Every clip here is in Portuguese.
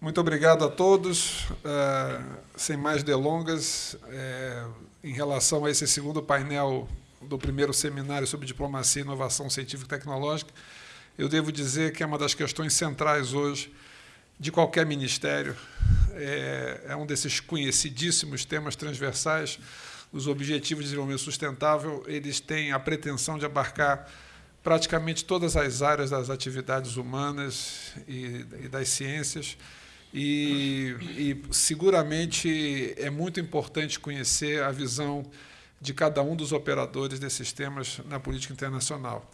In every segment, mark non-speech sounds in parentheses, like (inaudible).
Muito obrigado a todos. Uh, sem mais delongas, é, em relação a esse segundo painel do primeiro seminário sobre diplomacia e inovação científica e tecnológica, eu devo dizer que é uma das questões centrais hoje de qualquer ministério. É, é um desses conhecidíssimos temas transversais. Os Objetivos de Desenvolvimento Sustentável eles têm a pretensão de abarcar praticamente todas as áreas das atividades humanas e, e das ciências. E, e, seguramente é muito importante conhecer a visão de cada um dos operadores desses temas na política internacional.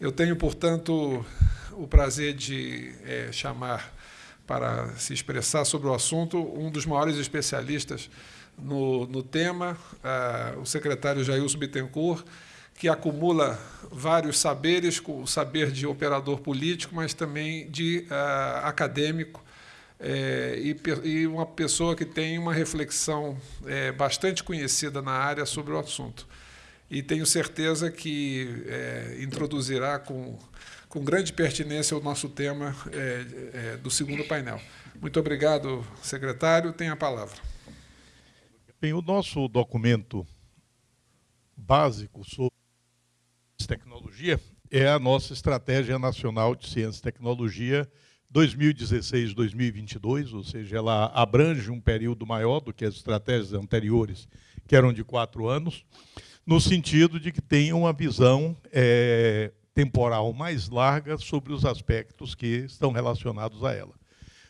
Eu tenho, portanto, o prazer de é, chamar para se expressar sobre o assunto um dos maiores especialistas no, no tema, uh, o secretário Jailson Bittencourt, que acumula vários saberes, o saber de operador político, mas também de uh, acadêmico, é, e, e, uma pessoa que tem uma reflexão é, bastante conhecida na área sobre o assunto. E tenho certeza que é, introduzirá com, com grande pertinência o nosso tema do segundo painel. Muito obrigado, secretário. Tem a palavra. Bem, o nosso documento básico sobre tecnologia é a nossa Estratégia Nacional de Ciência e Tecnologia 2016-2022, ou seja, ela abrange um período maior do que as estratégias anteriores, que eram de quatro anos, no sentido de que tem uma visão é, temporal mais larga sobre os aspectos que estão relacionados a ela.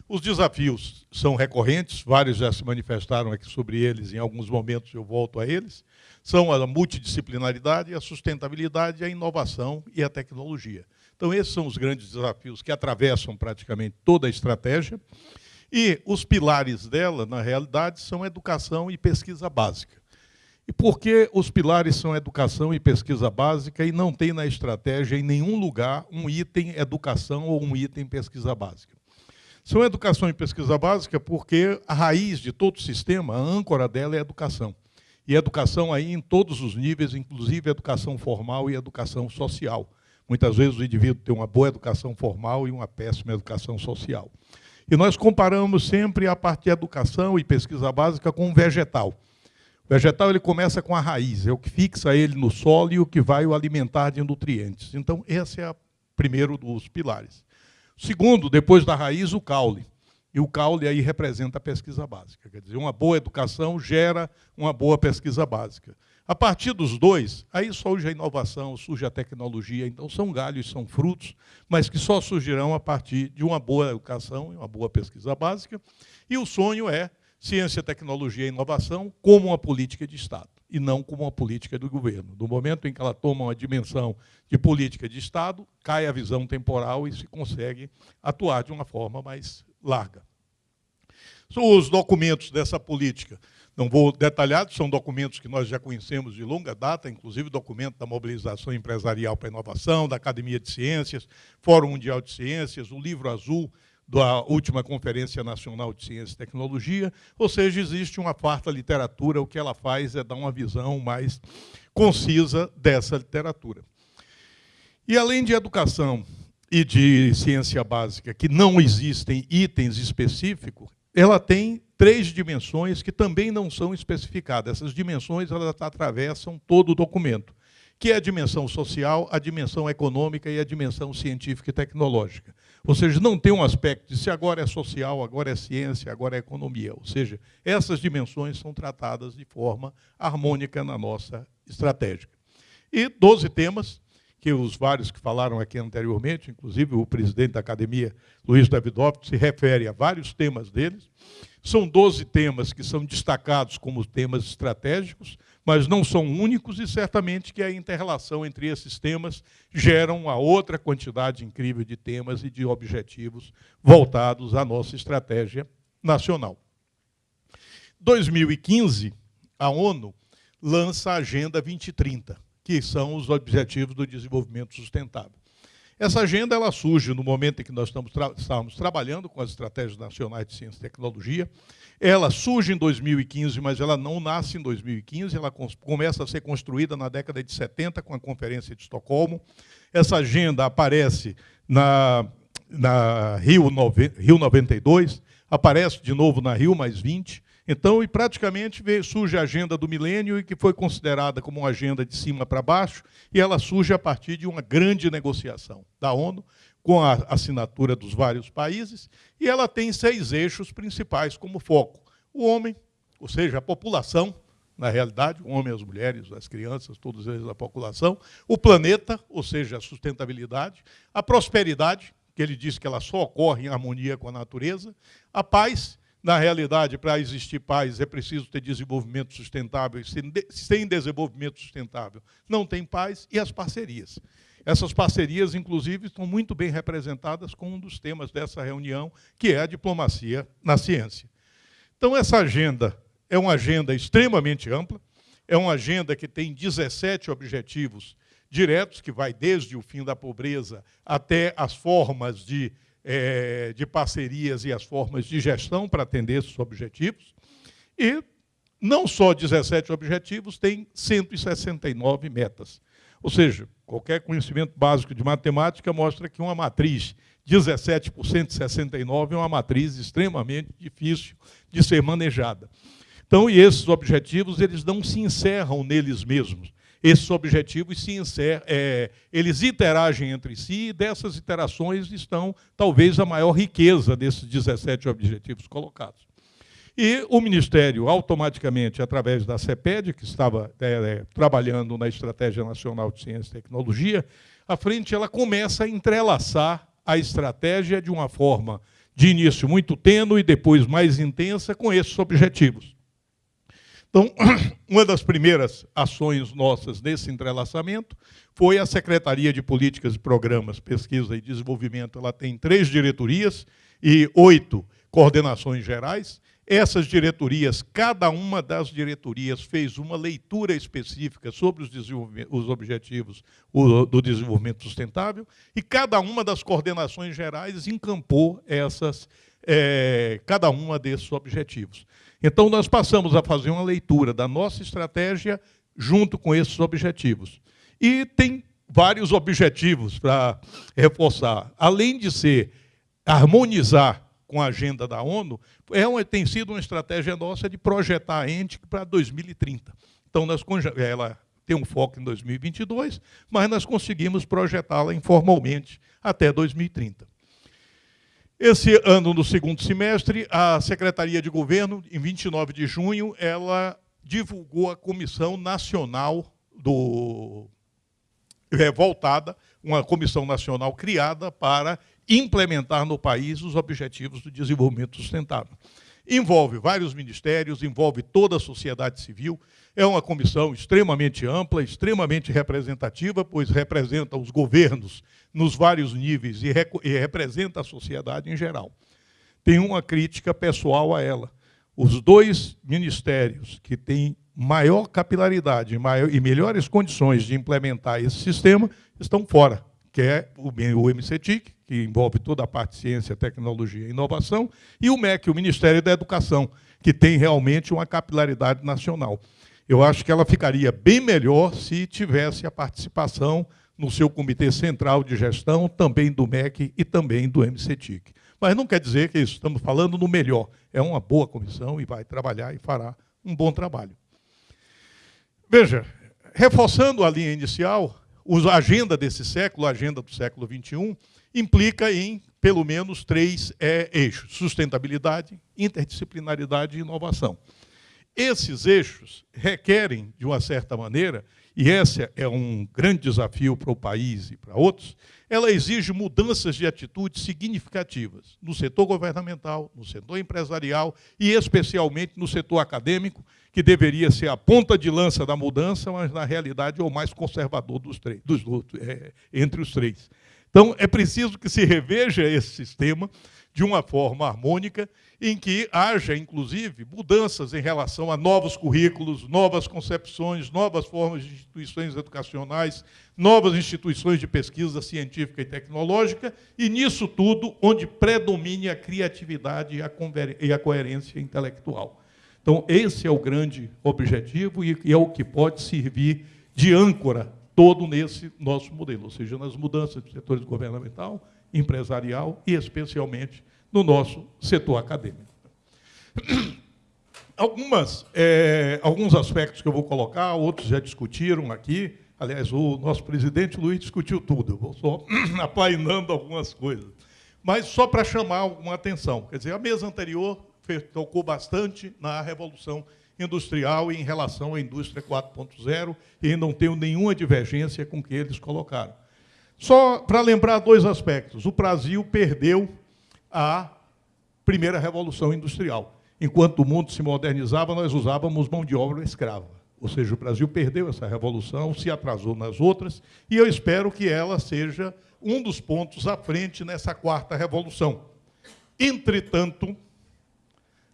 Os desafios são recorrentes, vários já se manifestaram aqui sobre eles, em alguns momentos eu volto a eles. São a multidisciplinaridade, a sustentabilidade, a inovação e a tecnologia. Então, esses são os grandes desafios que atravessam praticamente toda a estratégia. E os pilares dela, na realidade, são educação e pesquisa básica. E por que os pilares são educação e pesquisa básica e não tem na estratégia em nenhum lugar um item educação ou um item pesquisa básica? São educação e pesquisa básica porque a raiz de todo o sistema, a âncora dela é educação. E educação aí em todos os níveis, inclusive educação formal e educação social. Muitas vezes o indivíduo tem uma boa educação formal e uma péssima educação social. E nós comparamos sempre a parte de educação e pesquisa básica com o vegetal. O vegetal ele começa com a raiz, é o que fixa ele no solo e o que vai o alimentar de nutrientes. Então, esse é o primeiro dos pilares. Segundo, depois da raiz, o caule. E o caule aí representa a pesquisa básica. Quer dizer, uma boa educação gera uma boa pesquisa básica. A partir dos dois, aí surge a inovação, surge a tecnologia. Então, são galhos, são frutos, mas que só surgirão a partir de uma boa educação e uma boa pesquisa básica. E o sonho é ciência, tecnologia e inovação como uma política de Estado e não como uma política do governo. No momento em que ela toma uma dimensão de política de Estado, cai a visão temporal e se consegue atuar de uma forma mais larga. Os documentos dessa política, não vou detalhar, são documentos que nós já conhecemos de longa data, inclusive documento da mobilização empresarial para a inovação, da Academia de Ciências, Fórum Mundial de Ciências, o livro azul da última Conferência Nacional de Ciência e Tecnologia, ou seja, existe uma farta literatura, o que ela faz é dar uma visão mais concisa dessa literatura. E além de educação e de ciência básica, que não existem itens específicos, ela tem três dimensões que também não são especificadas. Essas dimensões elas atravessam todo o documento que é a dimensão social, a dimensão econômica e a dimensão científica e tecnológica. Ou seja, não tem um aspecto de se agora é social, agora é ciência, agora é economia. Ou seja, essas dimensões são tratadas de forma harmônica na nossa estratégia. E 12 temas, que os vários que falaram aqui anteriormente, inclusive o presidente da academia, Luiz Davidovski, se refere a vários temas deles. São 12 temas que são destacados como temas estratégicos, mas não são únicos e certamente que a interrelação entre esses temas gera uma outra quantidade incrível de temas e de objetivos voltados à nossa estratégia nacional. 2015, a ONU lança a Agenda 2030, que são os Objetivos do Desenvolvimento Sustentável. Essa agenda ela surge no momento em que nós estamos, tra estamos trabalhando com as estratégias nacionais de ciência e tecnologia. Ela surge em 2015, mas ela não nasce em 2015, ela começa a ser construída na década de 70 com a Conferência de Estocolmo. Essa agenda aparece na, na Rio, Rio 92, aparece de novo na Rio mais 20. Então, e praticamente surge a agenda do milênio, e que foi considerada como uma agenda de cima para baixo, e ela surge a partir de uma grande negociação da ONU, com a assinatura dos vários países, e ela tem seis eixos principais como foco. O homem, ou seja, a população, na realidade, o homem, as mulheres, as crianças, todos eles da população, o planeta, ou seja, a sustentabilidade, a prosperidade, que ele diz que ela só ocorre em harmonia com a natureza, a paz, na realidade, para existir paz é preciso ter desenvolvimento sustentável, sem desenvolvimento sustentável não tem paz, e as parcerias. Essas parcerias, inclusive, estão muito bem representadas com um dos temas dessa reunião, que é a diplomacia na ciência. Então, essa agenda é uma agenda extremamente ampla, é uma agenda que tem 17 objetivos diretos, que vai desde o fim da pobreza até as formas de, é, de parcerias e as formas de gestão para atender esses objetivos. E não só 17 objetivos, tem 169 metas. Ou seja, qualquer conhecimento básico de matemática mostra que uma matriz 17% 69 é uma matriz extremamente difícil de ser manejada. Então, e esses objetivos, eles não se encerram neles mesmos. Esses objetivos se encerram, é, eles interagem entre si e dessas interações estão, talvez, a maior riqueza desses 17 objetivos colocados. E o Ministério, automaticamente, através da CEPED, que estava é, é, trabalhando na Estratégia Nacional de Ciência e Tecnologia, a frente ela começa a entrelaçar a estratégia de uma forma de início muito tênue e depois mais intensa com esses objetivos. Então, (clears throat) uma das primeiras ações nossas nesse entrelaçamento foi a Secretaria de Políticas e Programas, Pesquisa e Desenvolvimento. Ela tem três diretorias e oito coordenações gerais. Essas diretorias, cada uma das diretorias fez uma leitura específica sobre os, os objetivos do desenvolvimento sustentável e cada uma das coordenações gerais encampou essas, é, cada uma desses objetivos. Então, nós passamos a fazer uma leitura da nossa estratégia junto com esses objetivos. E tem vários objetivos para reforçar. Além de ser harmonizar com a agenda da ONU, é uma, tem sido uma estratégia nossa de projetar a ente para 2030. Então, nós, ela tem um foco em 2022, mas nós conseguimos projetá-la informalmente até 2030. Esse ano, no segundo semestre, a Secretaria de Governo, em 29 de junho, ela divulgou a Comissão Nacional do é, voltada, uma comissão nacional criada para implementar no país os objetivos do desenvolvimento sustentável. Envolve vários ministérios, envolve toda a sociedade civil, é uma comissão extremamente ampla, extremamente representativa, pois representa os governos nos vários níveis e, e representa a sociedade em geral. Tem uma crítica pessoal a ela. Os dois ministérios que têm maior capilaridade maior, e melhores condições de implementar esse sistema estão fora, que é o, MCTIC, que envolve toda a parte de ciência, tecnologia e inovação, e o MEC, o Ministério da Educação, que tem realmente uma capilaridade nacional. Eu acho que ela ficaria bem melhor se tivesse a participação no seu comitê central de gestão, também do MEC e também do MCTIC. Mas não quer dizer que isso, estamos falando no melhor. É uma boa comissão e vai trabalhar e fará um bom trabalho. Veja, reforçando a linha inicial, a agenda desse século, a agenda do século XXI, implica em pelo menos três é, eixos: sustentabilidade, interdisciplinaridade e inovação. Esses eixos requerem, de uma certa maneira, e esse é um grande desafio para o país e para outros, ela exige mudanças de atitudes significativas no setor governamental, no setor empresarial e especialmente no setor acadêmico, que deveria ser a ponta de lança da mudança, mas na realidade é o mais conservador dos três, dos, é, entre os três. Então é preciso que se reveja esse sistema de uma forma harmônica, em que haja, inclusive, mudanças em relação a novos currículos, novas concepções, novas formas de instituições educacionais, novas instituições de pesquisa científica e tecnológica, e nisso tudo onde predomine a criatividade e a coerência intelectual. Então, esse é o grande objetivo e é o que pode servir de âncora todo nesse nosso modelo, ou seja, nas mudanças do setor governamental, empresarial e, especialmente, no nosso setor acadêmico. Algumas, é, alguns aspectos que eu vou colocar, outros já discutiram aqui. Aliás, o nosso presidente Luiz discutiu tudo, eu vou só (clears throat) apainando algumas coisas. Mas só para chamar alguma atenção. Quer dizer, a mesa anterior tocou bastante na Revolução Industrial em relação à indústria 4.0 e não tenho nenhuma divergência com o que eles colocaram. Só para lembrar dois aspectos. O Brasil perdeu a primeira Revolução Industrial. Enquanto o mundo se modernizava, nós usávamos mão de obra escrava. Ou seja, o Brasil perdeu essa revolução, se atrasou nas outras, e eu espero que ela seja um dos pontos à frente nessa quarta revolução. Entretanto,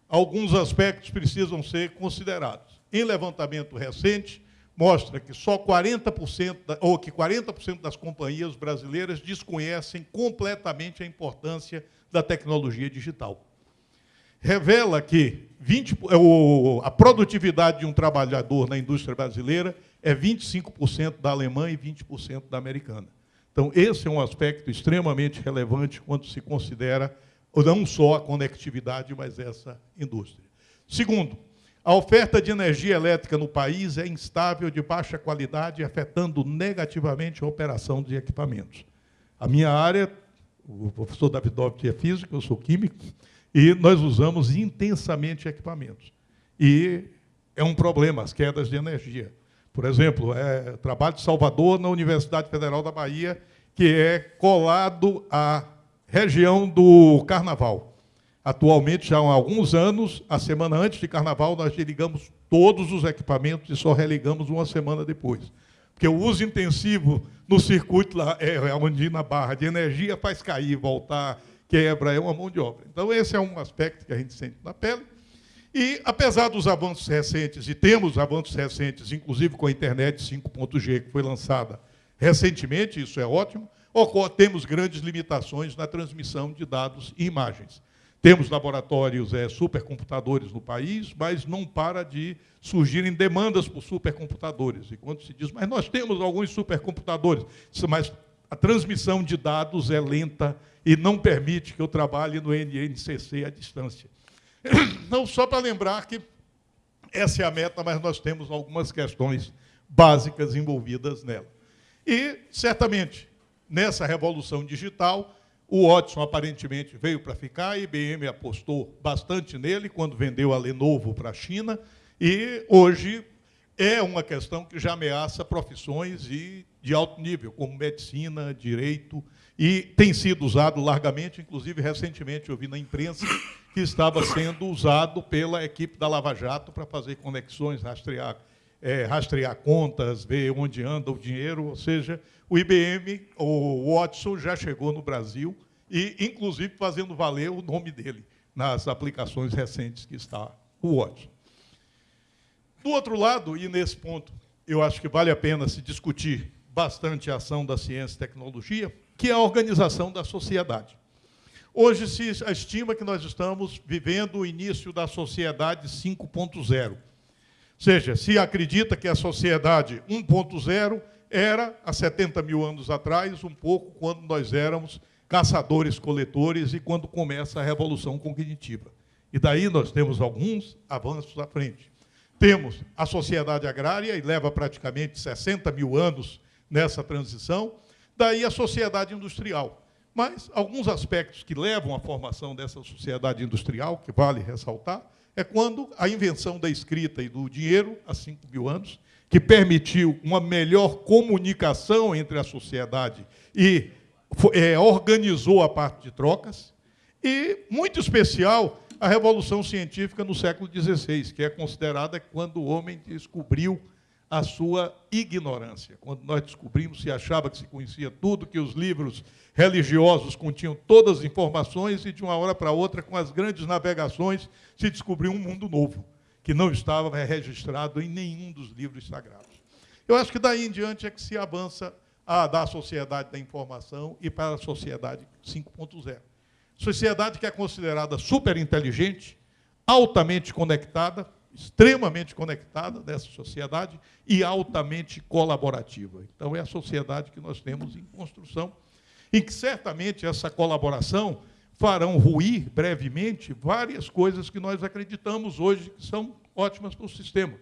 alguns aspectos precisam ser considerados. Em levantamento recente, mostra que só 40%, ou que 40% das companhias brasileiras desconhecem completamente a importância da tecnologia digital revela que 20, é a produtividade de um trabalhador na indústria brasileira é 25% da alemã e 20% da americana. Então, esse é um aspecto extremamente relevante quando se considera não só a conectividade, mas essa indústria. Segundo, a oferta de energia elétrica no país é instável, de baixa qualidade, afetando negativamente a operação de equipamentos. A minha área, o professor Davidov é físico, eu sou químico, e nós usamos intensamente equipamentos. E é um problema as quedas de energia. Por exemplo, é, trabalho de Salvador na Universidade Federal da Bahia, que é colado à região do Carnaval. Atualmente, já há alguns anos, a semana antes de Carnaval, nós desligamos todos os equipamentos e só religamos uma semana depois. Porque o uso intensivo no circuito lá, é, onde na barra de energia faz cair, voltar, quebra, é uma mão de obra. Então, esse é um aspecto que a gente sente na pele. E, apesar dos avanços recentes, e temos avanços recentes, inclusive com a internet 5.G, que foi lançada recentemente, isso é ótimo, temos grandes limitações na transmissão de dados e imagens. Temos laboratórios, é, supercomputadores no país, mas não para de surgirem demandas por supercomputadores. E quando se diz, mas nós temos alguns supercomputadores, mas a transmissão de dados é lenta e não permite que eu trabalhe no NNCC à distância. (coughs) Não só para lembrar que essa é a meta, mas nós temos algumas questões básicas envolvidas nela. E, certamente, nessa revolução digital, o Watson aparentemente veio para ficar, a IBM apostou bastante nele quando vendeu a Lenovo para a China, e hoje é uma questão que já ameaça profissões e de alto nível, como medicina, direito, e tem sido usado largamente, inclusive recentemente eu vi na imprensa que estava sendo usado pela equipe da Lava Jato para fazer conexões, rastrear, é, rastrear contas, ver onde anda o dinheiro, ou seja, o IBM, o Watson já chegou no Brasil e, inclusive, fazendo valer o nome dele nas aplicações recentes que está o Watson. Do outro lado, e nesse ponto eu acho que vale a pena se discutir bastante a ação da ciência e tecnologia, que é a organização da sociedade. Hoje se estima que nós estamos vivendo o início da sociedade 5.0. Ou seja, se acredita que a sociedade 1.0 era, há 70 mil anos atrás, um pouco quando nós éramos caçadores-coletores e quando começa a revolução cognitiva. E daí nós temos alguns avanços à frente. Temos a sociedade agrária, e leva praticamente 60 mil anos nessa transição, daí a sociedade industrial. Mas alguns aspectos que levam à formação dessa sociedade industrial, que vale ressaltar, é quando a invenção da escrita e do dinheiro, há 5 mil anos, que permitiu uma melhor comunicação entre a sociedade e é, organizou a parte de trocas, e, muito especial, a Revolução Científica no século XVI, que é considerada quando o homem descobriu a sua ignorância. Quando nós descobrimos, se achava que se conhecia tudo, que os livros religiosos continham todas as informações, e de uma hora para outra, com as grandes navegações, se descobriu um mundo novo, que não estava registrado em nenhum dos livros sagrados. Eu acho que daí em diante é que se avança a, da sociedade da informação e para a sociedade 5.0. Sociedade que é considerada super inteligente, altamente conectada, extremamente conectada dessa sociedade e altamente colaborativa. Então, é a sociedade que nós temos em construção, em que certamente essa colaboração farão ruir brevemente várias coisas que nós acreditamos hoje que são ótimas para o sistema.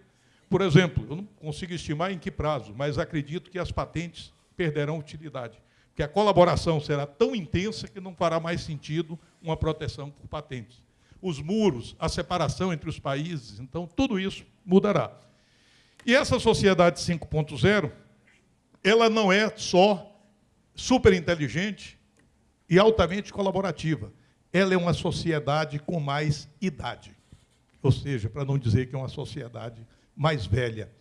Por exemplo, eu não consigo estimar em que prazo, mas acredito que as patentes perderão utilidade, que a colaboração será tão intensa que não fará mais sentido uma proteção por patentes. Os muros, a separação entre os países, então tudo isso mudará. E essa sociedade 5.0, ela não é só super inteligente e altamente colaborativa. Ela é uma sociedade com mais idade. Ou seja, para não dizer que é uma sociedade mais velha.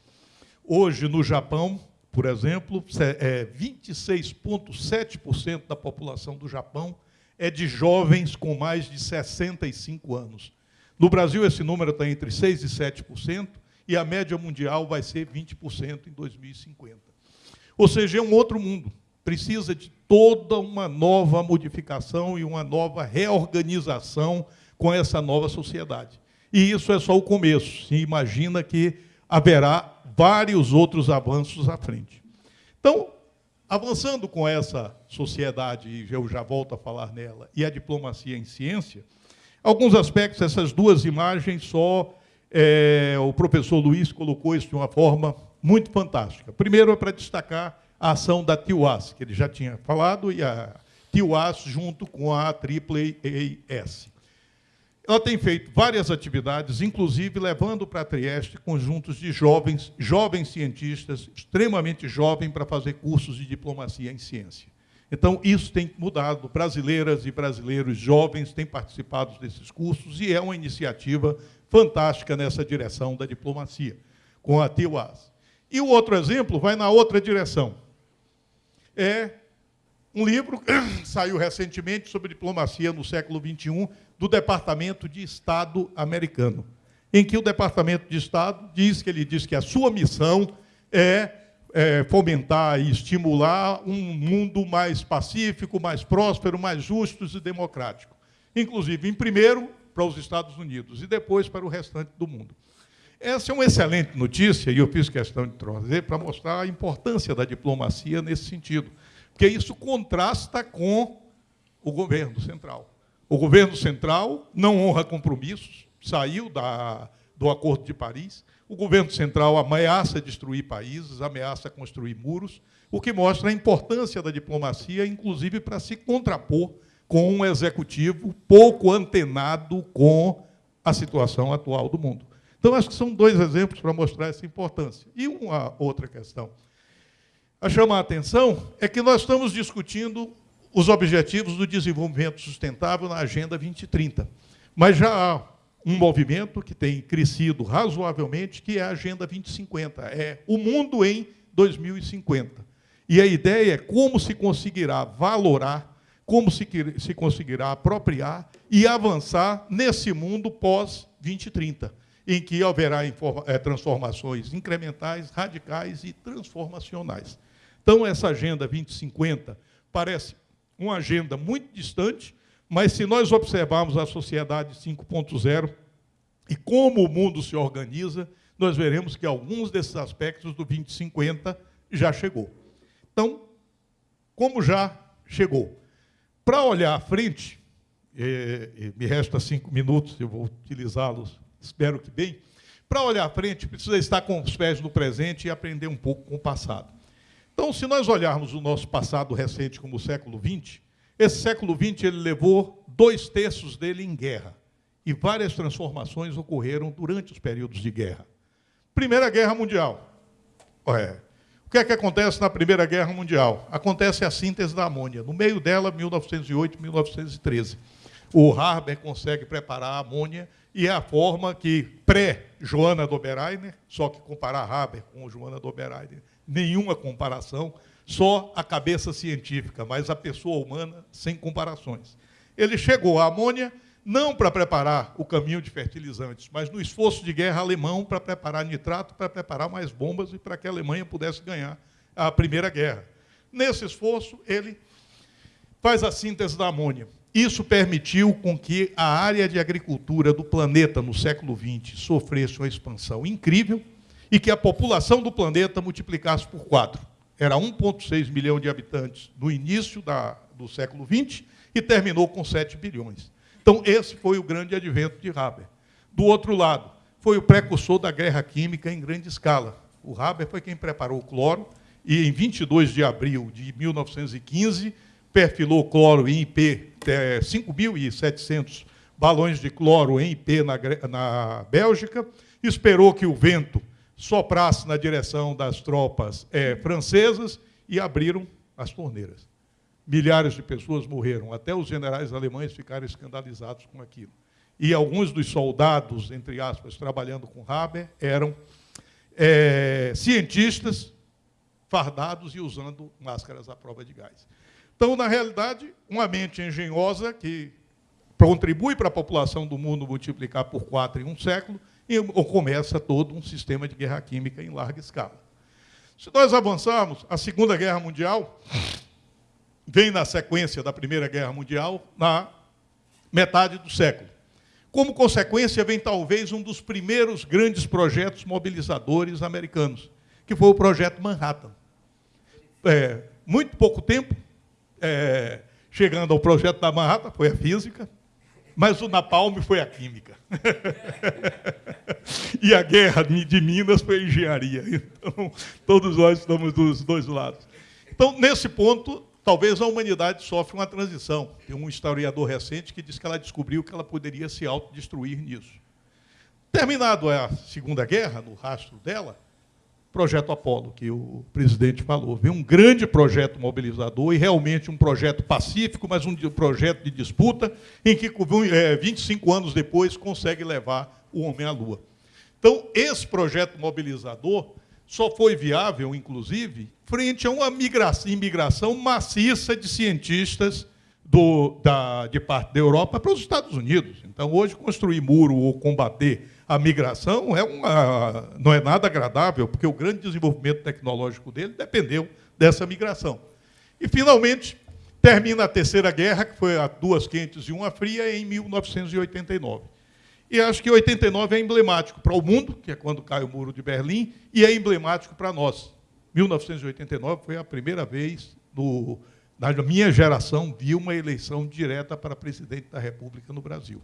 Hoje, no Japão, por exemplo, 26,7% é, da população do Japão é de jovens com mais de 65 anos. No Brasil, esse número está entre 6% e 7%, e a média mundial vai ser 20% em 2050. Ou seja, é um outro mundo. Precisa de toda uma nova modificação e uma nova reorganização com essa nova sociedade. E isso é só o começo. Se imagina que haverá vários outros avanços à frente. Então, avançando com essa sociedade, e eu já volto a falar nela, e a diplomacia em ciência, alguns aspectos, essas duas imagens só é, o professor Luiz colocou isso de uma forma muito fantástica. Primeiro é para destacar a ação da TIUAS, que ele já tinha falado, e a TIUAS junto com a AAAS. Ela tem feito várias atividades, inclusive levando para Trieste conjuntos de jovens, jovens cientistas, extremamente jovens, para fazer cursos de diplomacia em ciência. Então, isso tem mudado. Brasileiras e brasileiros jovens têm participado desses cursos e é uma iniciativa fantástica nessa direção da diplomacia, com a TIUAS. E o outro exemplo vai na outra direção. É um livro que (coughs) saiu recentemente sobre diplomacia no século XXI, do Departamento de Estado americano, em que o Departamento de Estado diz que ele diz que a sua missão é, é fomentar e estimular um mundo mais pacífico, mais próspero, mais justo e democrático. Inclusive, em primeiro, para os Estados Unidos e depois para o restante do mundo. Essa é uma excelente notícia, e eu fiz questão de trazer para mostrar a importância da diplomacia nesse sentido, porque isso contrasta com o governo central. O governo central não honra compromissos, saiu da, do Acordo de Paris, o governo central ameaça destruir países, ameaça construir muros, o que mostra a importância da diplomacia, inclusive para se contrapor com um executivo pouco antenado com a situação atual do mundo. Então, acho que são dois exemplos para mostrar essa importância. E uma outra questão a chamar a atenção é que nós estamos discutindo os objetivos do desenvolvimento sustentável na Agenda 2030. Mas já há um movimento que tem crescido razoavelmente, que é a Agenda 2050. É o mundo em 2050. E a ideia é como se conseguirá valorar como se, se conseguirá apropriar e avançar nesse mundo pós-2030, em que haverá eh, transformações incrementais, radicais e transformacionais. Então, essa Agenda 2050 parece uma agenda muito distante, mas se nós observarmos a sociedade 5.0 e como o mundo se organiza, nós veremos que alguns desses aspectos do 2050 já chegou. Então, como já chegou? Para olhar à frente, me resta cinco minutos, eu vou utilizá-los, espero que bem. Para olhar à frente, precisa estar com os pés no presente e aprender um pouco com o passado. Então, se nós olharmos o nosso passado recente como o século XX, esse século XX ele levou dois terços dele em guerra. E várias transformações ocorreram durante os períodos de guerra. Primeira Guerra Mundial. É, que é que acontece na Primeira Guerra Mundial? Acontece a síntese da amônia. No meio dela, 1908, 1913. O Harber consegue preparar a amônia e é a forma que, pré-Joana Dobereiner, só que comparar Haber com Joana Dobereiner, nenhuma comparação, só a cabeça científica, mas a pessoa humana sem comparações. Ele chegou à amônia não para preparar o caminho de fertilizantes, mas no esforço de guerra alemão para preparar nitrato, para preparar mais bombas e para que a Alemanha pudesse ganhar a Primeira Guerra. Nesse esforço, ele faz a síntese da amônia. Isso permitiu com que a área de agricultura do planeta no século XX sofresse uma expansão incrível e que a população do planeta multiplicasse por quatro. Era 1,6 milhão de habitantes no início da, do século XX e terminou com 7 bilhões. Então, esse foi o grande advento de Haber. Do outro lado, foi o precursor da guerra química em grande escala. O Haber foi quem preparou o cloro e, em 22 de abril de 1915, perfilou cloro em IP, é, 5.700 balões de cloro em IP na, na Bélgica, esperou que o vento soprasse na direção das tropas é, francesas e abriram as torneiras. Milhares de pessoas morreram, até os generais alemães ficaram escandalizados com aquilo. E alguns dos soldados, entre aspas, trabalhando com Haber, eram é, cientistas fardados e usando máscaras à prova de gás. Então, na realidade, uma mente engenhosa que contribui para a população do mundo multiplicar por quatro em um século e começa todo um sistema de guerra química em larga escala. Se nós avançarmos, a Segunda Guerra Mundial vem na sequência da Primeira Guerra Mundial, na metade do século. Como consequência, vem talvez um dos primeiros grandes projetos mobilizadores americanos, que foi o Projeto Manhattan. É, muito pouco tempo, é, chegando ao projeto da Manhattan, foi a física, mas o Napalm foi a química. (laughs) e a guerra de Minas foi a engenharia. Então, todos nós estamos dos dois lados. Então, nesse ponto, talvez a humanidade sofra uma transição. Tem um historiador recente que diz que ela descobriu que ela poderia se autodestruir nisso. Terminado a Segunda Guerra, no rastro dela, projeto Apolo, que o presidente falou. Vem um grande projeto mobilizador e realmente um projeto pacífico, mas um projeto de disputa, em que 25 é, anos depois consegue levar o homem à Lua. Então, esse projeto mobilizador só foi viável, inclusive, frente a uma migração, imigração maciça de cientistas do, da, de parte da Europa para os Estados Unidos. Então, hoje, construir muro ou combater a migração é uma, não é nada agradável, porque o grande desenvolvimento tecnológico dele dependeu dessa migração. E, finalmente, termina a Terceira Guerra, que foi a duas quentes e uma fria, em 1989. E acho que 89 é emblemático para o mundo, que é quando cai o Muro de Berlim, e é emblemático para nós. 1989 foi a primeira vez no, na minha geração vi uma eleição direta para presidente da República no Brasil.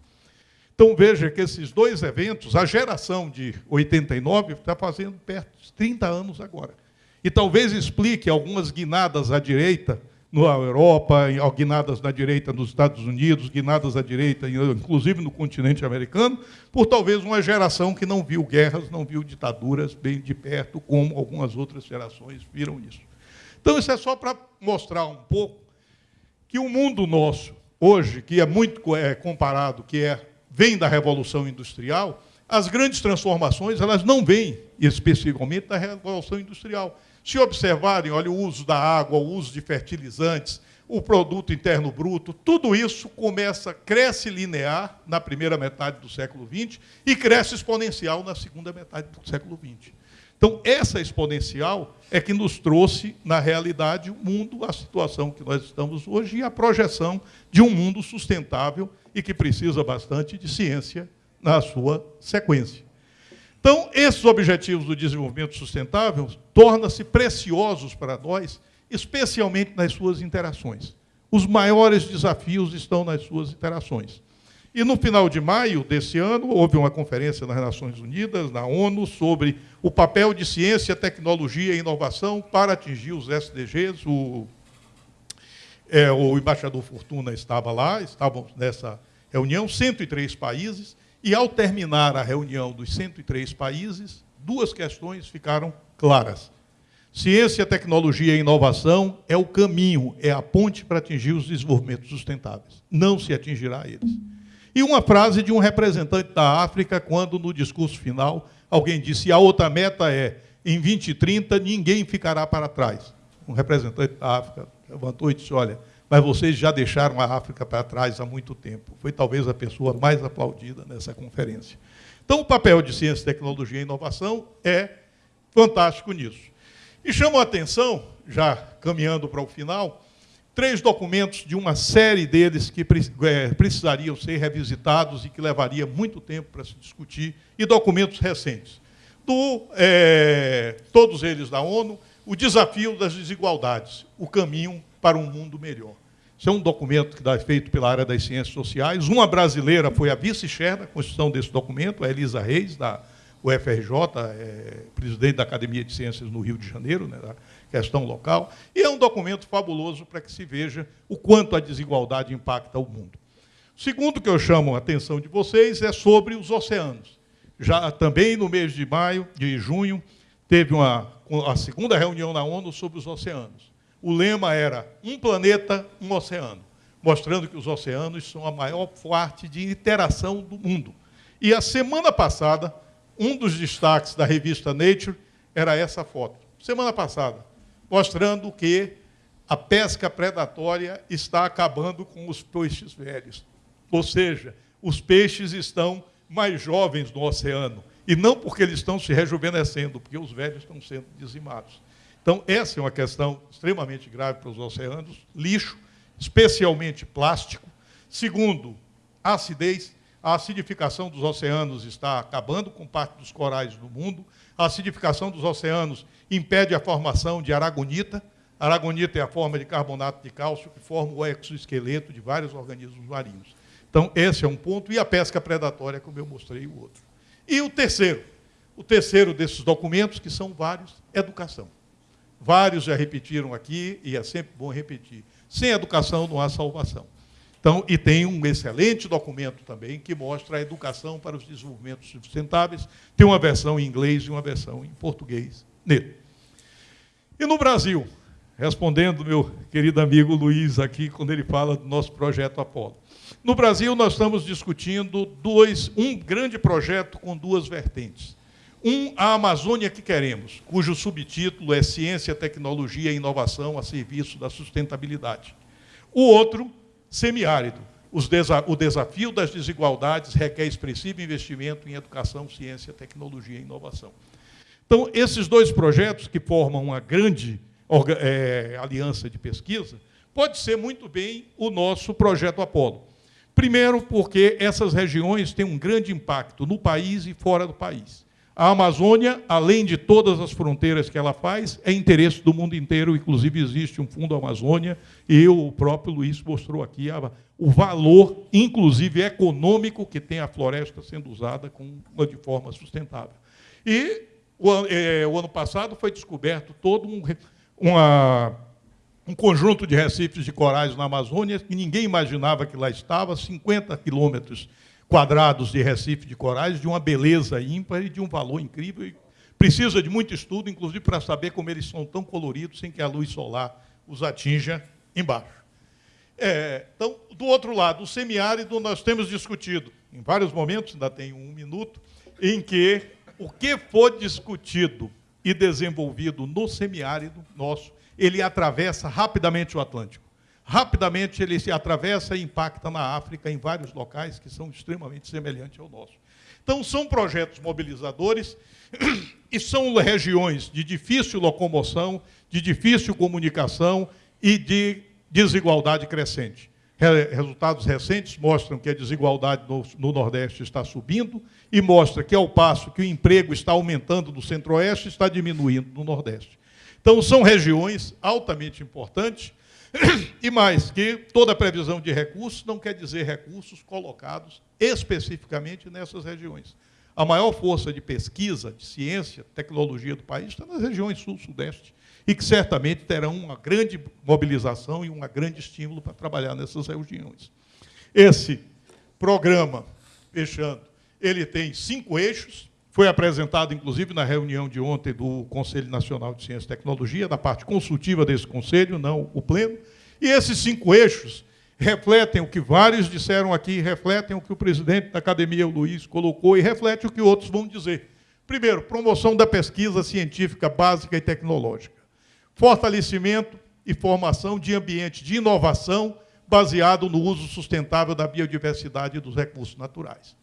Então veja que esses dois eventos, a geração de 89 está fazendo perto de 30 anos agora. E talvez explique algumas guinadas à direita na Europa, guinadas na direita nos Estados Unidos, guinadas à direita, inclusive no continente americano, por talvez uma geração que não viu guerras, não viu ditaduras bem de perto, como algumas outras gerações viram isso. Então, isso é só para mostrar um pouco que o mundo nosso, hoje, que é muito é, comparado, que é, vem da Revolução Industrial, as grandes transformações elas não vêm especificamente da Revolução Industrial se observarem, olha, o uso da água, o uso de fertilizantes, o produto interno bruto, tudo isso começa, cresce linear na primeira metade do século XX e cresce exponencial na segunda metade do século XX. Então, essa exponencial é que nos trouxe, na realidade, o mundo, a situação que nós estamos hoje e a projeção de um mundo sustentável e que precisa bastante de ciência na sua sequência. Então, esses objetivos do desenvolvimento sustentável tornam-se preciosos para nós, especialmente nas suas interações. Os maiores desafios estão nas suas interações. E no final de maio desse ano, houve uma conferência nas Nações Unidas, na ONU, sobre o papel de ciência, tecnologia e inovação para atingir os SDGs. O, é, o embaixador Fortuna estava lá, estávamos nessa reunião, 103 países, e, ao terminar a reunião dos 103 países, duas questões ficaram claras. Ciência, tecnologia e inovação é o caminho, é a ponte para atingir os desenvolvimentos sustentáveis. Não se atingirá eles. E uma frase de um representante da África, quando no discurso final alguém disse: a outra meta é em 2030 ninguém ficará para trás. Um representante da África levantou e disse: olha, mas vocês já deixaram a África para trás há muito tempo. Foi talvez a pessoa mais aplaudida nessa conferência. Então, o papel de ciência, tecnologia e inovação é fantástico nisso. E chamo a atenção, já caminhando para o final, três documentos de uma série deles que é, precisariam ser revisitados e que levaria muito tempo para se discutir, e documentos recentes. Do, é, todos eles da ONU, o desafio das desigualdades, o caminho para um mundo melhor. Isso é um documento que é feito pela área das ciências sociais. Uma brasileira foi a vice-chefe da construção desse documento, a Elisa Reis, da UFRJ, é, presidente da Academia de Ciências no Rio de Janeiro, né, da questão local. E é um documento fabuloso para que se veja o quanto a desigualdade impacta o mundo. O segundo que eu chamo a atenção de vocês é sobre os oceanos. Já também no mês de maio, de junho, teve uma, a segunda reunião na ONU sobre os oceanos o lema era um planeta, um oceano, mostrando que os oceanos são a maior parte de interação do mundo. E a semana passada, um dos destaques da revista Nature era essa foto. Semana passada, mostrando que a pesca predatória está acabando com os peixes velhos. Ou seja, os peixes estão mais jovens no oceano. E não porque eles estão se rejuvenescendo, porque os velhos estão sendo dizimados. Então, essa é uma questão extremamente grave para os oceanos. Lixo, especialmente plástico. Segundo, acidez. A acidificação dos oceanos está acabando com parte dos corais do mundo. A acidificação dos oceanos impede a formação de aragonita. Aragonita é a forma de carbonato de cálcio que forma o exoesqueleto de vários organismos marinhos. Então, esse é um ponto. E a pesca predatória, como eu mostrei o outro. E o terceiro, o terceiro desses documentos, que são vários, educação. Vários já repetiram aqui, e é sempre bom repetir. Sem educação não há salvação. Então, e tem um excelente documento também que mostra a educação para os desenvolvimentos sustentáveis. Tem uma versão em inglês e uma versão em português nele. E no Brasil, respondendo meu querido amigo Luiz aqui, quando ele fala do nosso projeto Apolo. No Brasil, nós estamos discutindo dois, um grande projeto com duas vertentes. Um, a Amazônia que queremos, cujo subtítulo é Ciência, Tecnologia e Inovação a serviço da sustentabilidade. O outro, semiárido. Desa o desafio das desigualdades requer expressivo investimento em educação, ciência, tecnologia e inovação. Então, esses dois projetos, que formam uma grande é, aliança de pesquisa, pode ser muito bem o nosso projeto Apolo. Primeiro, porque essas regiões têm um grande impacto no país e fora do país. A Amazônia, além de todas as fronteiras que ela faz, é interesse do mundo inteiro, inclusive existe um Fundo Amazônia, e o próprio Luiz mostrou aqui a, o valor, inclusive econômico, que tem a floresta sendo usada com, de forma sustentável. E o, é, o ano passado foi descoberto todo um, uma, um conjunto de recifes de corais na Amazônia que ninguém imaginava que lá estava, 50 quilômetros quadrados de Recife de corais, de uma beleza ímpar e de um valor incrível. E precisa de muito estudo, inclusive para saber como eles são tão coloridos sem que a luz solar os atinja embaixo. É, então, do outro lado, o semiárido, nós temos discutido, em vários momentos, ainda tem um minuto, em que o que for discutido e desenvolvido no semiárido nosso, ele atravessa rapidamente o Atlântico rapidamente ele se atravessa e impacta na África em vários locais que são extremamente semelhantes ao nosso. Então, são projetos mobilizadores (clears throat) e são regiões de difícil locomoção, de difícil comunicação e de desigualdade crescente. Resultados recentes mostram que a desigualdade no, Nordeste está subindo e mostra que, ao passo que o emprego está aumentando no Centro-Oeste, está diminuindo no Nordeste. Então, são regiões altamente importantes (clears throat) E mais, que toda previsão de recursos não quer dizer recursos colocados especificamente nessas regiões. A maior força de pesquisa, de ciência, tecnologia do país está nas regiões sul-sudeste e que certamente terão uma grande mobilização e um grande estímulo para trabalhar nessas regiões. Esse programa, fechando, ele tem cinco eixos, foi apresentado, inclusive, na reunião de ontem do Conselho Nacional de Ciência e Tecnologia, da parte consultiva desse conselho, não o pleno. E esses cinco eixos refletem o que vários disseram aqui, refletem o que o presidente da academia, o Luiz, colocou e reflete o que outros vão dizer. Primeiro, promoção da pesquisa científica básica e tecnológica. Fortalecimento e formação de ambiente de inovação baseado no uso sustentável da biodiversidade e dos recursos naturais.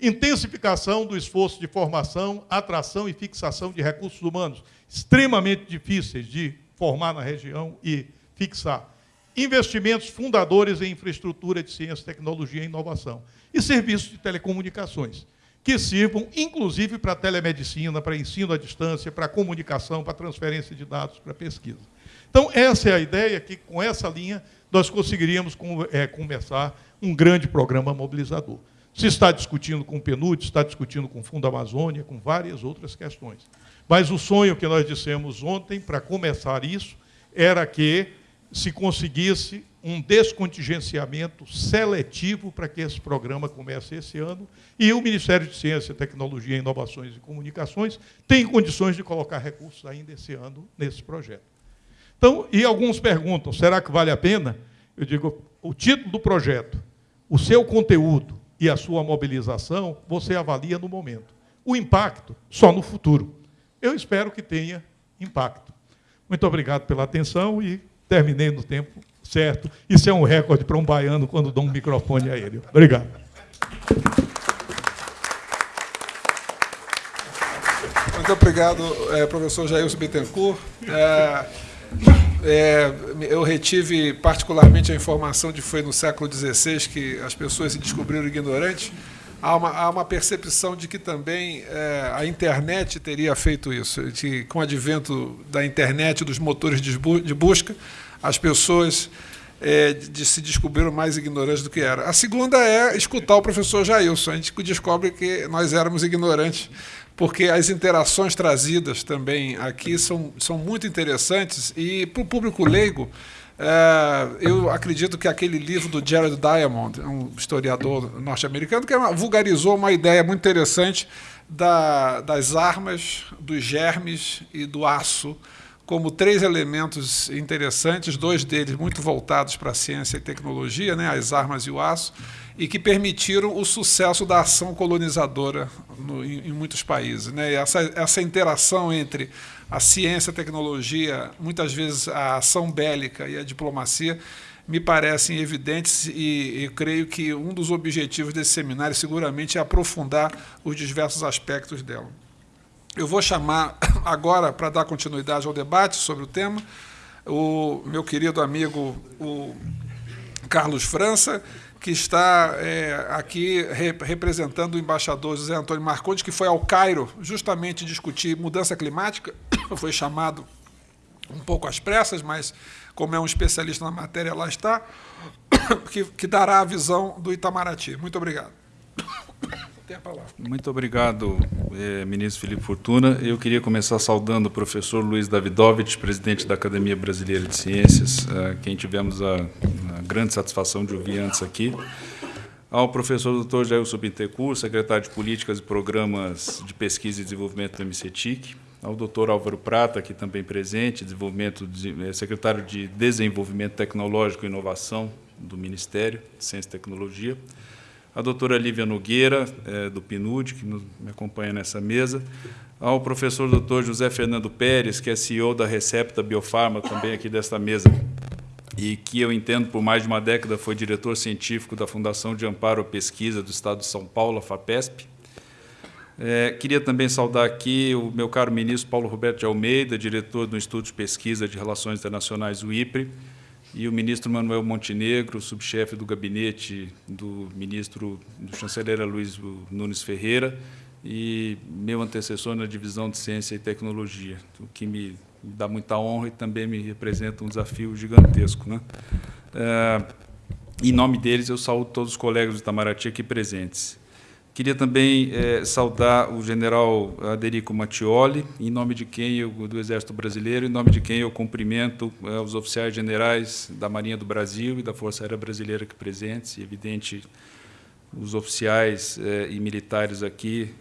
Intensificação do esforço de formação, atração e fixação de recursos humanos, extremamente difíceis de formar na região e fixar. Investimentos fundadores em infraestrutura de ciência, tecnologia e inovação. E serviços de telecomunicações, que sirvam, inclusive, para telemedicina, para ensino à distância, para comunicação, para transferência de dados, para pesquisa. Então, essa é a ideia que, com essa linha, nós conseguiríamos é, começar um grande programa mobilizador. Se está discutindo com o PNUD, está discutindo com o Fundo Amazônia, com várias outras questões. Mas o sonho que nós dissemos ontem, para começar isso, era que se conseguisse um descontingenciamento seletivo para que esse programa comece esse ano. E o Ministério de Ciência, Tecnologia, Inovações e Comunicações tem condições de colocar recursos ainda esse ano nesse projeto. Então, e alguns perguntam, será que vale a pena? Eu digo, o título do projeto, o seu conteúdo e a sua mobilização, você avalia no momento. O impacto, só no futuro. Eu espero que tenha impacto. Muito obrigado pela atenção e terminei no tempo certo. Isso é um recorde para um baiano quando dou um microfone a ele. Obrigado. Muito obrigado, é, professor Jailson Bittencourt. É, é, eu retive particularmente a informação de que foi no século XVI que as pessoas se descobriram ignorantes. Há uma, há uma percepção de que também é, a internet teria feito isso, de, com o advento da internet, dos motores de, de busca, as pessoas é, de, se descobriram mais ignorantes do que eram. A segunda é escutar o professor Jailson. A gente descobre que nós éramos ignorantes, porque as interações trazidas também aqui são, são muito interessantes e para o público leigo. É, eu acredito que aquele livro do Jared Diamond, um historiador norte-americano, que vulgarizou uma ideia muito interessante da, das armas, dos germes e do aço como três elementos interessantes, dois deles muito voltados para a ciência e tecnologia, né, as armas e o aço, e que permitiram o sucesso da ação colonizadora no, em, em, muitos países. Né? E essa, essa interação entre a ciência, a tecnologia, muitas vezes a ação bélica e a diplomacia, me parecem evidentes e eu creio que um dos objetivos desse seminário seguramente é aprofundar os diversos aspectos dela. Eu vou chamar (coughs) agora, para dar continuidade ao debate sobre o tema, o meu querido amigo o Carlos França, que está é, aqui representando o embaixador José Antônio Marcondes, que foi ao Cairo justamente discutir mudança climática, (coughs) foi chamado um pouco às pressas, mas como é um especialista na matéria, lá está, (coughs) que, que dará a visão do Itamaraty. Muito obrigado. Tem a palavra. Muito obrigado, eh, ministro Felipe Fortuna. Eu queria começar saudando o professor Luiz Davidovich, presidente da Academia Brasileira de Ciências, eh, quem tivemos a, a, grande satisfação de ouvir antes aqui. Ao professor Dr. Jair Subintecur, secretário de Políticas e Programas de Pesquisa e Desenvolvimento do MCTIC. Ao doutor Álvaro Prata, aqui também presente, desenvolvimento de, eh, secretário de Desenvolvimento Tecnológico e Inovação do Ministério de Ciência e Tecnologia a doutora Lívia Nogueira, é, do PNUD, que nos, me acompanha nessa mesa, ao professor doutor José Fernando Pérez, que é CEO da Recepta Biofarma, também aqui desta mesa, e que eu entendo por mais de uma década foi diretor científico da Fundação de Amparo à Pesquisa do Estado de São Paulo, a FAPESP. É, queria também saudar aqui o meu caro ministro Paulo Roberto de Almeida, diretor do Instituto de Pesquisa de Relações Internacionais, o IPRE, e o ministro Manuel Montenegro, subchefe do gabinete do ministro, do chanceler Luiz Nunes Ferreira, e meu antecessor na divisão de Ciência e Tecnologia, o que me dá muita honra e também me representa um desafio gigantesco. Né? É, em nome deles, eu saúdo todos os colegas do Itamaraty aqui presentes. Queria também é, saudar o general Aderico Mattioli, em nome de quem eu, do Exército Brasileiro, em nome de quem eu cumprimento é, os oficiais generais da Marinha do Brasil e da Força Aérea Brasileira aqui presentes, e, evidente, os oficiais é, e militares aqui,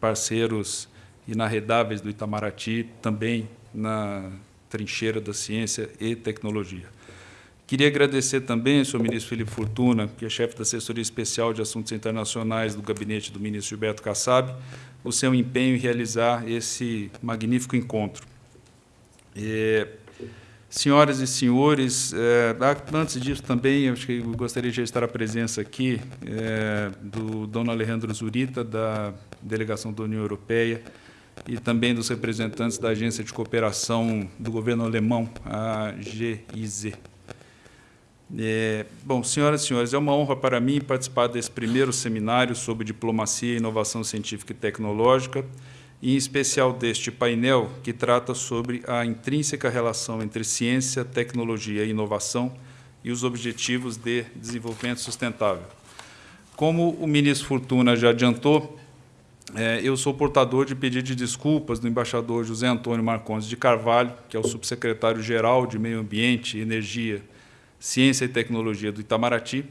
parceiros inarredáveis do Itamaraty, também na trincheira da ciência e tecnologia. Queria agradecer também ao senhor ministro Felipe Fortuna, que é chefe da Assessoria Especial de Assuntos Internacionais do gabinete do ministro Gilberto Kassab, o seu empenho em realizar esse magnífico encontro. É, senhoras e senhores, é, antes disso também, acho que gostaria de registrar a presença aqui é, do Dom Alejandro Zurita, da delegação da União Europeia, e também dos representantes da Agência de Cooperação do Governo Alemão, a GIZ. É, bom, senhoras e senhores, é uma honra para mim participar desse primeiro seminário sobre diplomacia e inovação científica e tecnológica, e em especial deste painel que trata sobre a intrínseca relação entre ciência, tecnologia e inovação e os Objetivos de Desenvolvimento Sustentável. Como o ministro Fortuna já adiantou, é, eu sou portador de pedido de desculpas do embaixador José Antônio Marcondes de Carvalho, que é o subsecretário-geral de Meio Ambiente, Energia, Ciência e Tecnologia do Itamaraty,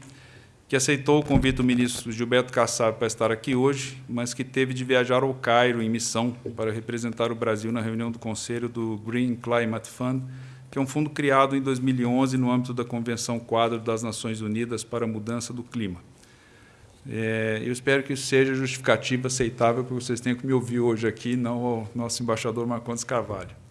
que aceitou o convite do ministro Gilberto Kassab para estar aqui hoje, mas que teve de viajar ao Cairo em missão para representar o Brasil na reunião do Conselho do Green Climate Fund, que é um fundo criado em 2011 no âmbito da Convenção Quadro das Nações Unidas para a Mudança do Clima. É, eu espero que isso seja justificativa, aceitável, porque vocês tenham que me ouvir hoje aqui, não o nosso embaixador Marcondes Carvalho.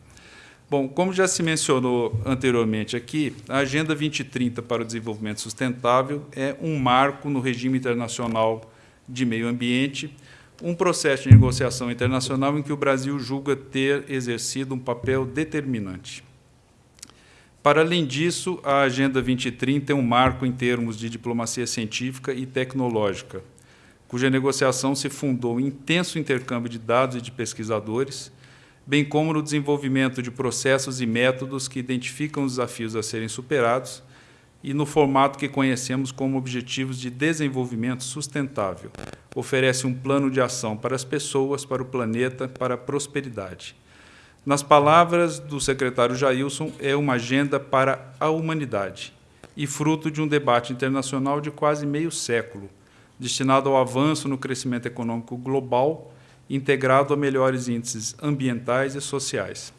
Bom, como já se mencionou anteriormente aqui, a Agenda 2030 para o Desenvolvimento Sustentável é um marco no regime internacional de meio ambiente, um processo de negociação internacional em que o Brasil julga ter exercido um papel determinante. Para além disso, a Agenda 2030 é um marco em termos de diplomacia científica e tecnológica, cuja negociação se fundou em intenso intercâmbio de dados e de pesquisadores, bem como no desenvolvimento de processos e métodos que identificam os desafios a serem superados e no formato que conhecemos como Objetivos de Desenvolvimento Sustentável. Oferece um plano de ação para as pessoas, para o planeta, para a prosperidade. Nas palavras do secretário Jailson, é uma agenda para a humanidade e fruto de um debate internacional de quase meio século, destinado ao avanço no crescimento econômico global integrado a melhores índices ambientais e sociais.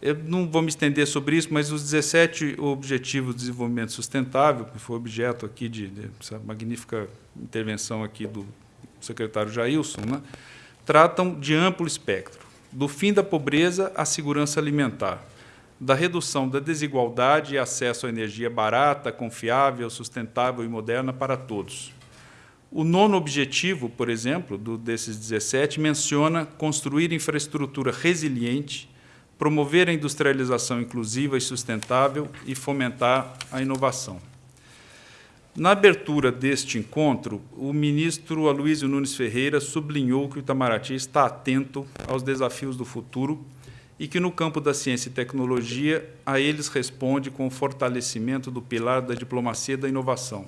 Eu não vou me estender sobre isso, mas os 17 Objetivos de Desenvolvimento Sustentável, que foi objeto aqui de, de essa magnífica intervenção aqui do secretário Jailson, né, tratam de amplo espectro, do fim da pobreza à segurança alimentar, da redução da desigualdade e acesso à energia barata, confiável, sustentável e moderna para todos, o nono objetivo, por exemplo, do, desses 17, menciona construir infraestrutura resiliente, promover a industrialização inclusiva e sustentável e fomentar a inovação. Na abertura deste encontro, o ministro Aloysio Nunes Ferreira sublinhou que o Itamaraty está atento aos desafios do futuro e que, no campo da ciência e tecnologia, a eles responde com o fortalecimento do pilar da diplomacia da inovação,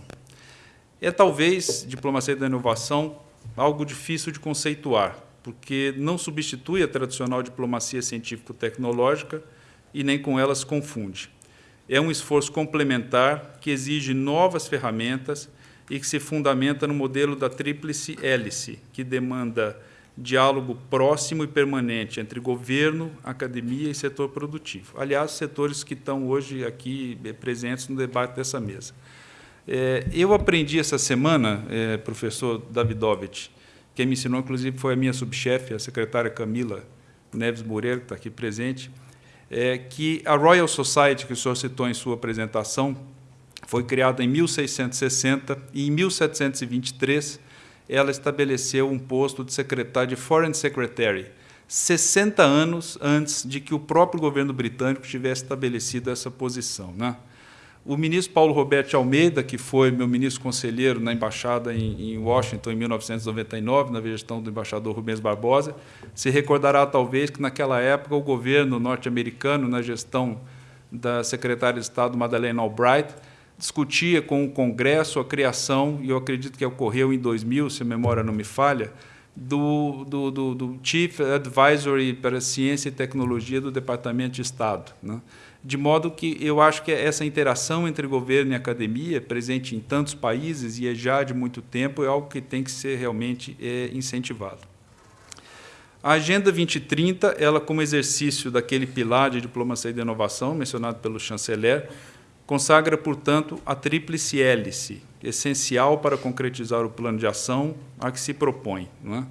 é talvez, diplomacia da inovação, algo difícil de conceituar, porque não substitui a tradicional diplomacia científico-tecnológica e nem com ela se confunde. É um esforço complementar que exige novas ferramentas e que se fundamenta no modelo da tríplice hélice, que demanda diálogo próximo e permanente entre governo, academia e setor produtivo. Aliás, setores que estão hoje aqui presentes no debate dessa mesa. É, eu aprendi essa semana, é, professor Davidovich, quem me ensinou, inclusive, foi a minha subchefe, a secretária Camila Neves Moreira, que está aqui presente, é, que a Royal Society, que o senhor citou em sua apresentação, foi criada em 1660 e, em 1723, ela estabeleceu um posto de secretário de Foreign Secretary, 60 anos antes de que o próprio governo britânico tivesse estabelecido essa posição. Né? O ministro Paulo Roberto Almeida, que foi meu ministro conselheiro na embaixada em, Washington em 1999, na gestão do embaixador Rubens Barbosa, se recordará talvez que naquela época o governo norte-americano, na gestão da secretária de Estado Madeleine Albright, discutia com o Congresso a criação, e eu acredito que ocorreu em 2000, se a memória não me falha, do, do, do, do Chief Advisory para Ciência e Tecnologia do Departamento de Estado. Né? De modo que eu acho que essa interação entre governo e academia, presente em tantos países e é já de muito tempo, é algo que tem que ser realmente é, incentivado. A Agenda 2030, ela como exercício daquele pilar de diplomacia e de inovação, mencionado pelo chanceler, consagra, portanto, a tríplice hélice, essencial para concretizar o plano de ação a que se propõe. Não é?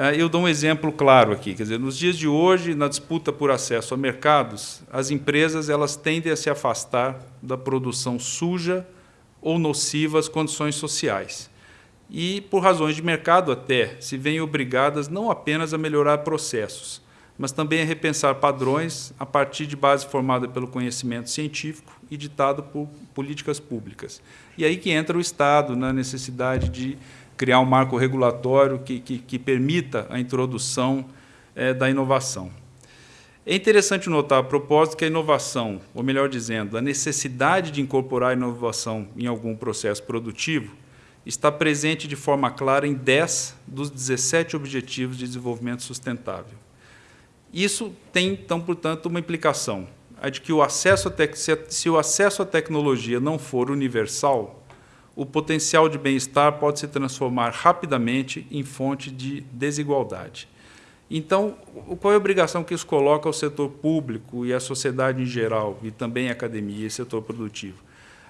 É, eu dou um exemplo claro aqui, quer dizer, nos dias de hoje, na disputa por acesso a mercados, as empresas elas tendem a se afastar da produção suja ou nociva às condições sociais. E, por razões de mercado até, se veem obrigadas não apenas a melhorar processos, mas também a repensar padrões a partir de base formada pelo conhecimento científico e ditado por políticas públicas. E aí que entra o Estado na necessidade de criar um marco regulatório que, que, que permita a introdução é, da inovação. É interessante notar a propósito que a inovação, ou melhor dizendo, a necessidade de incorporar a inovação em algum processo produtivo, está presente de forma clara em 10 dos 17 Objetivos de Desenvolvimento Sustentável. Isso tem, então, portanto, uma implicação, a de que o acesso se o acesso à tecnologia não for universal, o potencial de bem-estar pode se transformar rapidamente em fonte de desigualdade. Então, qual é a obrigação que isso coloca ao setor público e à sociedade em geral, e também à academia e setor produtivo?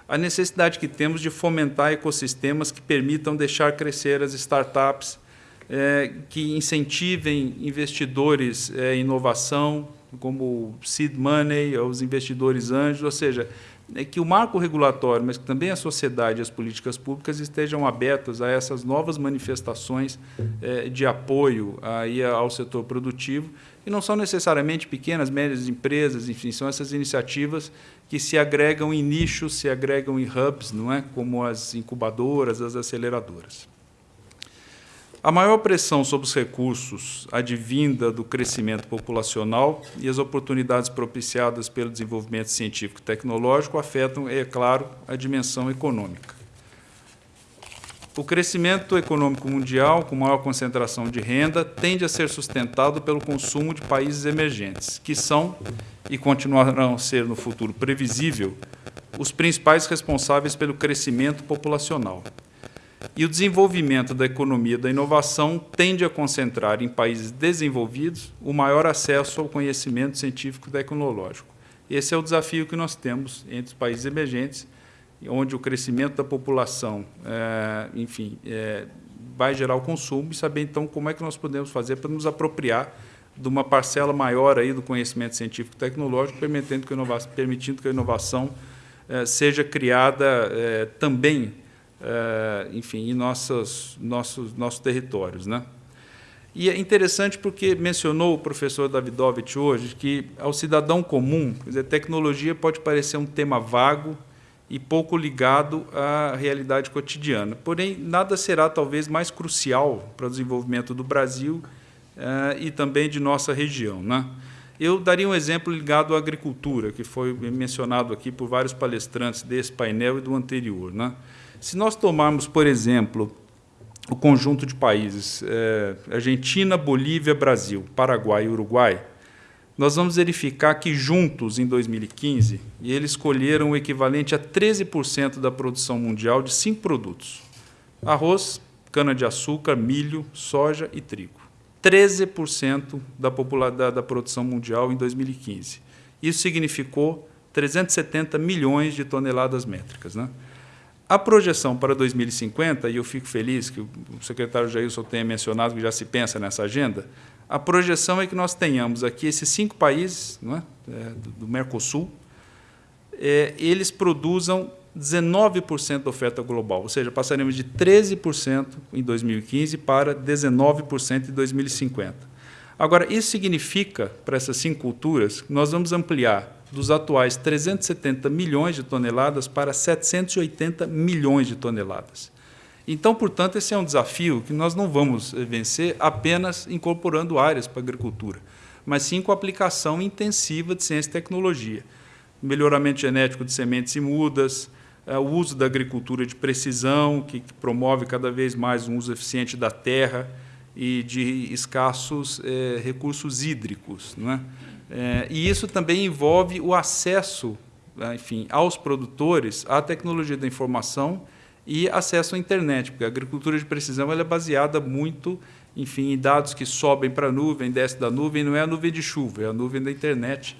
A necessidade que temos de fomentar ecossistemas que permitam deixar crescer as startups, é, que incentivem investidores é, em inovação, como seed money, os investidores anjos, ou seja, é que o marco regulatório, mas que também a sociedade e as políticas públicas estejam abertas a essas novas manifestações é, de apoio aí ao setor produtivo, e não são necessariamente pequenas, médias empresas, enfim, são essas iniciativas que se agregam em nichos, se agregam em hubs, não é? como as incubadoras, as aceleradoras. A maior pressão sobre os recursos advinda do crescimento populacional e as oportunidades propiciadas pelo desenvolvimento científico e tecnológico afetam, é claro, a dimensão econômica. O crescimento econômico mundial, com maior concentração de renda, tende a ser sustentado pelo consumo de países emergentes, que são, e continuarão a ser no futuro previsível, os principais responsáveis pelo crescimento populacional. E o desenvolvimento da economia da inovação tende a concentrar em países desenvolvidos o maior acesso ao conhecimento científico e tecnológico. Esse é o desafio que nós temos entre os países emergentes, onde o crescimento da população, é, enfim, é, vai gerar o consumo e saber, então, como é que nós podemos fazer para nos apropriar de uma parcela maior aí do conhecimento científico e tecnológico, permitindo que a inovação, permitindo que a inovação é, seja criada também é, enfim, em nossos, nossos, nossos territórios. Né? E é interessante porque mencionou o professor Davidovich hoje que, ao cidadão comum, quer dizer, tecnologia pode parecer um tema vago e pouco ligado à realidade cotidiana. Porém, nada será talvez mais crucial para o desenvolvimento do Brasil eh, e também de nossa região. Né? Eu daria um exemplo ligado à agricultura, que foi mencionado aqui por vários palestrantes desse painel e do anterior. Né? Se nós tomarmos, por exemplo, o conjunto de países, é, Argentina, Bolívia, Brasil, Paraguai e Uruguai, nós vamos verificar que juntos, em 2015, eles colheram o equivalente a 13% da produção mundial de cinco produtos. Arroz, cana-de-açúcar, milho, soja e trigo. 13% da, da, da produção mundial em 2015. Isso significou 370 milhões de toneladas métricas. Né? A projeção para 2050, e eu fico feliz que o secretário Jailson tenha mencionado que já se pensa nessa agenda, a projeção é que nós tenhamos aqui esses cinco países é? É, do Mercosul, é, eles produzam 19% da oferta global, ou seja, passaremos de 13% em 2015 para 19% em 2050. Agora, isso significa, para essas cinco culturas, que nós vamos ampliar dos atuais 370 milhões de toneladas para 780 milhões de toneladas. Então, portanto, esse é um desafio que nós não vamos vencer apenas incorporando áreas para a agricultura, mas sim com a aplicação intensiva de ciência e tecnologia, melhoramento genético de sementes e mudas, é, o uso da agricultura de precisão, que promove cada vez mais um uso eficiente da terra e de escassos é, recursos hídricos. Não é? É, e isso também envolve o acesso né, enfim, aos produtores à tecnologia da informação e acesso à internet, porque a agricultura de precisão ela é baseada muito enfim, em dados que sobem para a nuvem, descem da nuvem, não é a nuvem de chuva, é a nuvem da internet.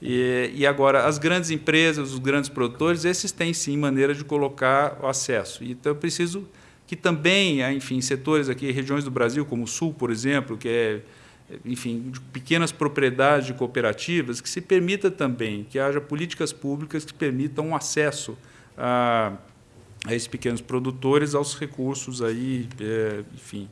E, e, agora, as grandes empresas, os grandes produtores, esses têm sim maneira de colocar o acesso. Então, eu preciso que também, enfim, setores aqui, regiões do Brasil, como o Sul, por exemplo, que é enfim, de pequenas propriedades de cooperativas, que se permita também que haja políticas públicas que permitam um acesso a, a esses pequenos produtores aos recursos aí, é, enfim,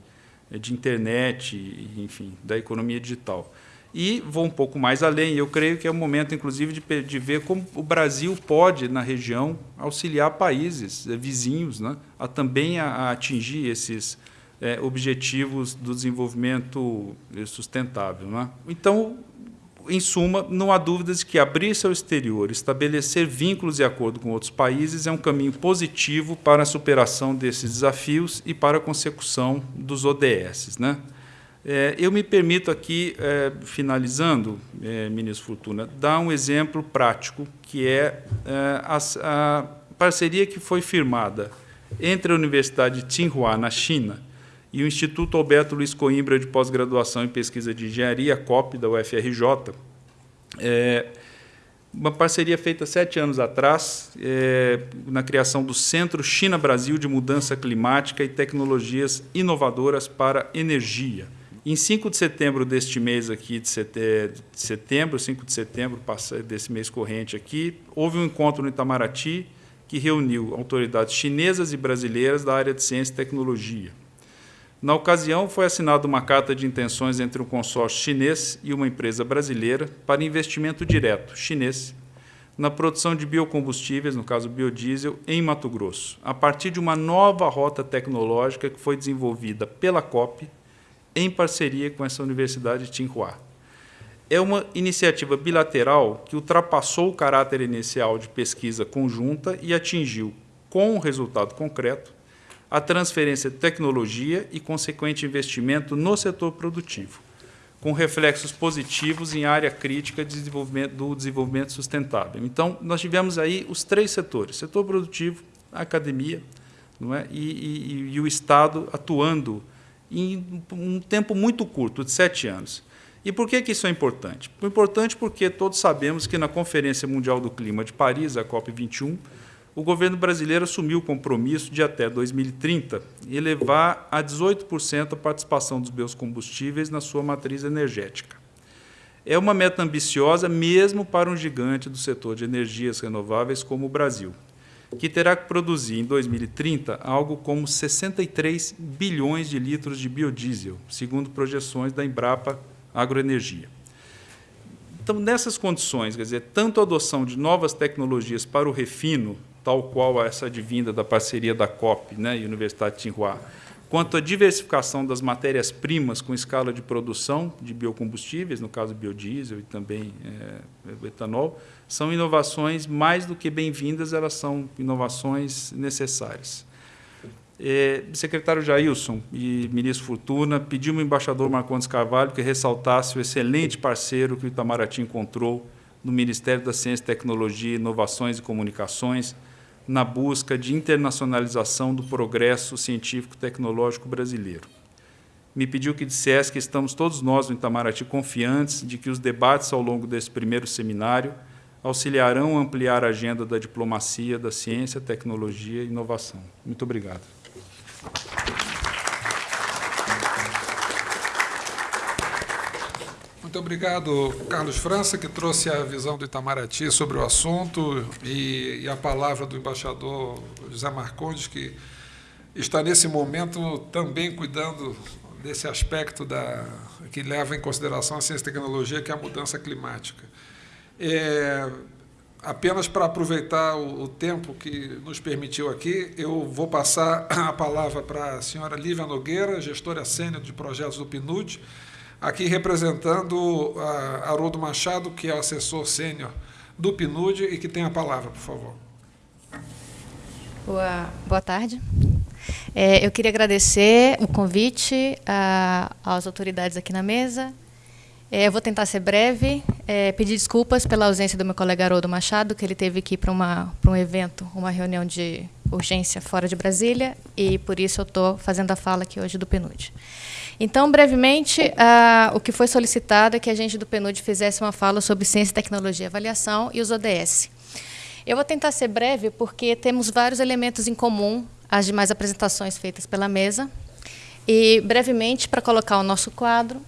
de internet, enfim, da economia digital. E vou um pouco mais além, eu creio que é o momento, inclusive, de, de ver como o Brasil pode, na região, auxiliar países é, vizinhos né, a também a, a atingir esses é, objetivos do desenvolvimento sustentável. Né? Então, em suma, não há dúvidas de que abrir-se ao exterior, estabelecer vínculos e acordo com outros países é um caminho positivo para a superação desses desafios e para a consecução dos ODS. Né? É, eu me permito aqui, é, finalizando, é, ministro Fortuna, dar um exemplo prático, que é, é a, a parceria que foi firmada entre a Universidade de Tsinghua, na China, e o Instituto Alberto Luiz Coimbra de Pós-Graduação em Pesquisa de Engenharia, COP, da UFRJ, é uma parceria feita sete anos atrás, é, na criação do Centro China-Brasil de Mudança Climática e Tecnologias Inovadoras para Energia. Em 5 de setembro deste mês aqui, de setembro, 5 de setembro desse mês corrente aqui, houve um encontro no Itamaraty que reuniu autoridades chinesas e brasileiras da área de ciência e tecnologia. Na ocasião, foi assinada uma carta de intenções entre um consórcio chinês e uma empresa brasileira para investimento direto chinês na produção de biocombustíveis, no caso biodiesel, em Mato Grosso, a partir de uma nova rota tecnológica que foi desenvolvida pela COP em parceria com essa Universidade de Tsinghua. É uma iniciativa bilateral que ultrapassou o caráter inicial de pesquisa conjunta e atingiu, com um resultado concreto, a transferência de tecnologia e consequente investimento no setor produtivo, com reflexos positivos em área crítica de desenvolvimento, do desenvolvimento sustentável. Então, nós tivemos aí os três setores, setor produtivo, academia não é? e, e, e o Estado atuando em um tempo muito curto, de sete anos. E por que, que isso é importante? Importante porque todos sabemos que na Conferência Mundial do Clima de Paris, a COP21, o governo brasileiro assumiu o compromisso de, até 2030, elevar a 18% a participação dos biocombustíveis na sua matriz energética. É uma meta ambiciosa mesmo para um gigante do setor de energias renováveis como o Brasil, que terá que produzir em 2030 algo como 63 bilhões de litros de biodiesel, segundo projeções da Embrapa Agroenergia. Então, nessas condições, quer dizer, tanto a adoção de novas tecnologias para o refino tal qual essa advinda da parceria da COP né, e Universidade de Tsinghua, quanto à diversificação das matérias-primas com escala de produção de biocombustíveis, no caso biodiesel e também é, etanol, são inovações mais do que bem-vindas, elas são inovações necessárias. É, secretário Jailson e ministro Fortuna, pediu ao embaixador Marcondes Carvalho que ressaltasse o excelente parceiro que o Itamaraty encontrou no Ministério da Ciência, Tecnologia, Inovações e Comunicações, na busca de internacionalização do progresso científico-tecnológico brasileiro. Me pediu que dissesse que estamos todos nós no Itamaraty confiantes de que os debates ao longo desse primeiro seminário auxiliarão a ampliar a agenda da diplomacia, da ciência, tecnologia e inovação. Muito obrigado. Muito obrigado, Carlos França, que trouxe a visão do Itamaraty sobre o assunto e, e a palavra do embaixador José Marcondes, que está nesse momento também cuidando desse aspecto da, que leva em consideração a ciência e tecnologia, que é a mudança climática. É, apenas para aproveitar o, o, tempo que nos permitiu aqui, eu vou passar a palavra para a senhora Lívia Nogueira, gestora sênior de projetos do PNUD, aqui representando Haroldo Machado, que é assessor sênior do PNUD e que tem a palavra, por favor. Boa, boa tarde. É, eu queria agradecer o convite a, às autoridades aqui na mesa. É, eu vou tentar ser breve, é, pedir desculpas pela ausência do meu colega Haroldo Machado, que ele teve que ir para um evento, uma reunião de urgência fora de Brasília, e por isso eu estou fazendo a fala aqui hoje do PNUD. Então, brevemente, o que foi solicitado é que a gente do PNUD fizesse uma fala sobre ciência, tecnologia avaliação e os ODS. Eu vou tentar ser breve, porque temos vários elementos em comum às demais apresentações feitas pela mesa. E, brevemente, para colocar o nosso quadro,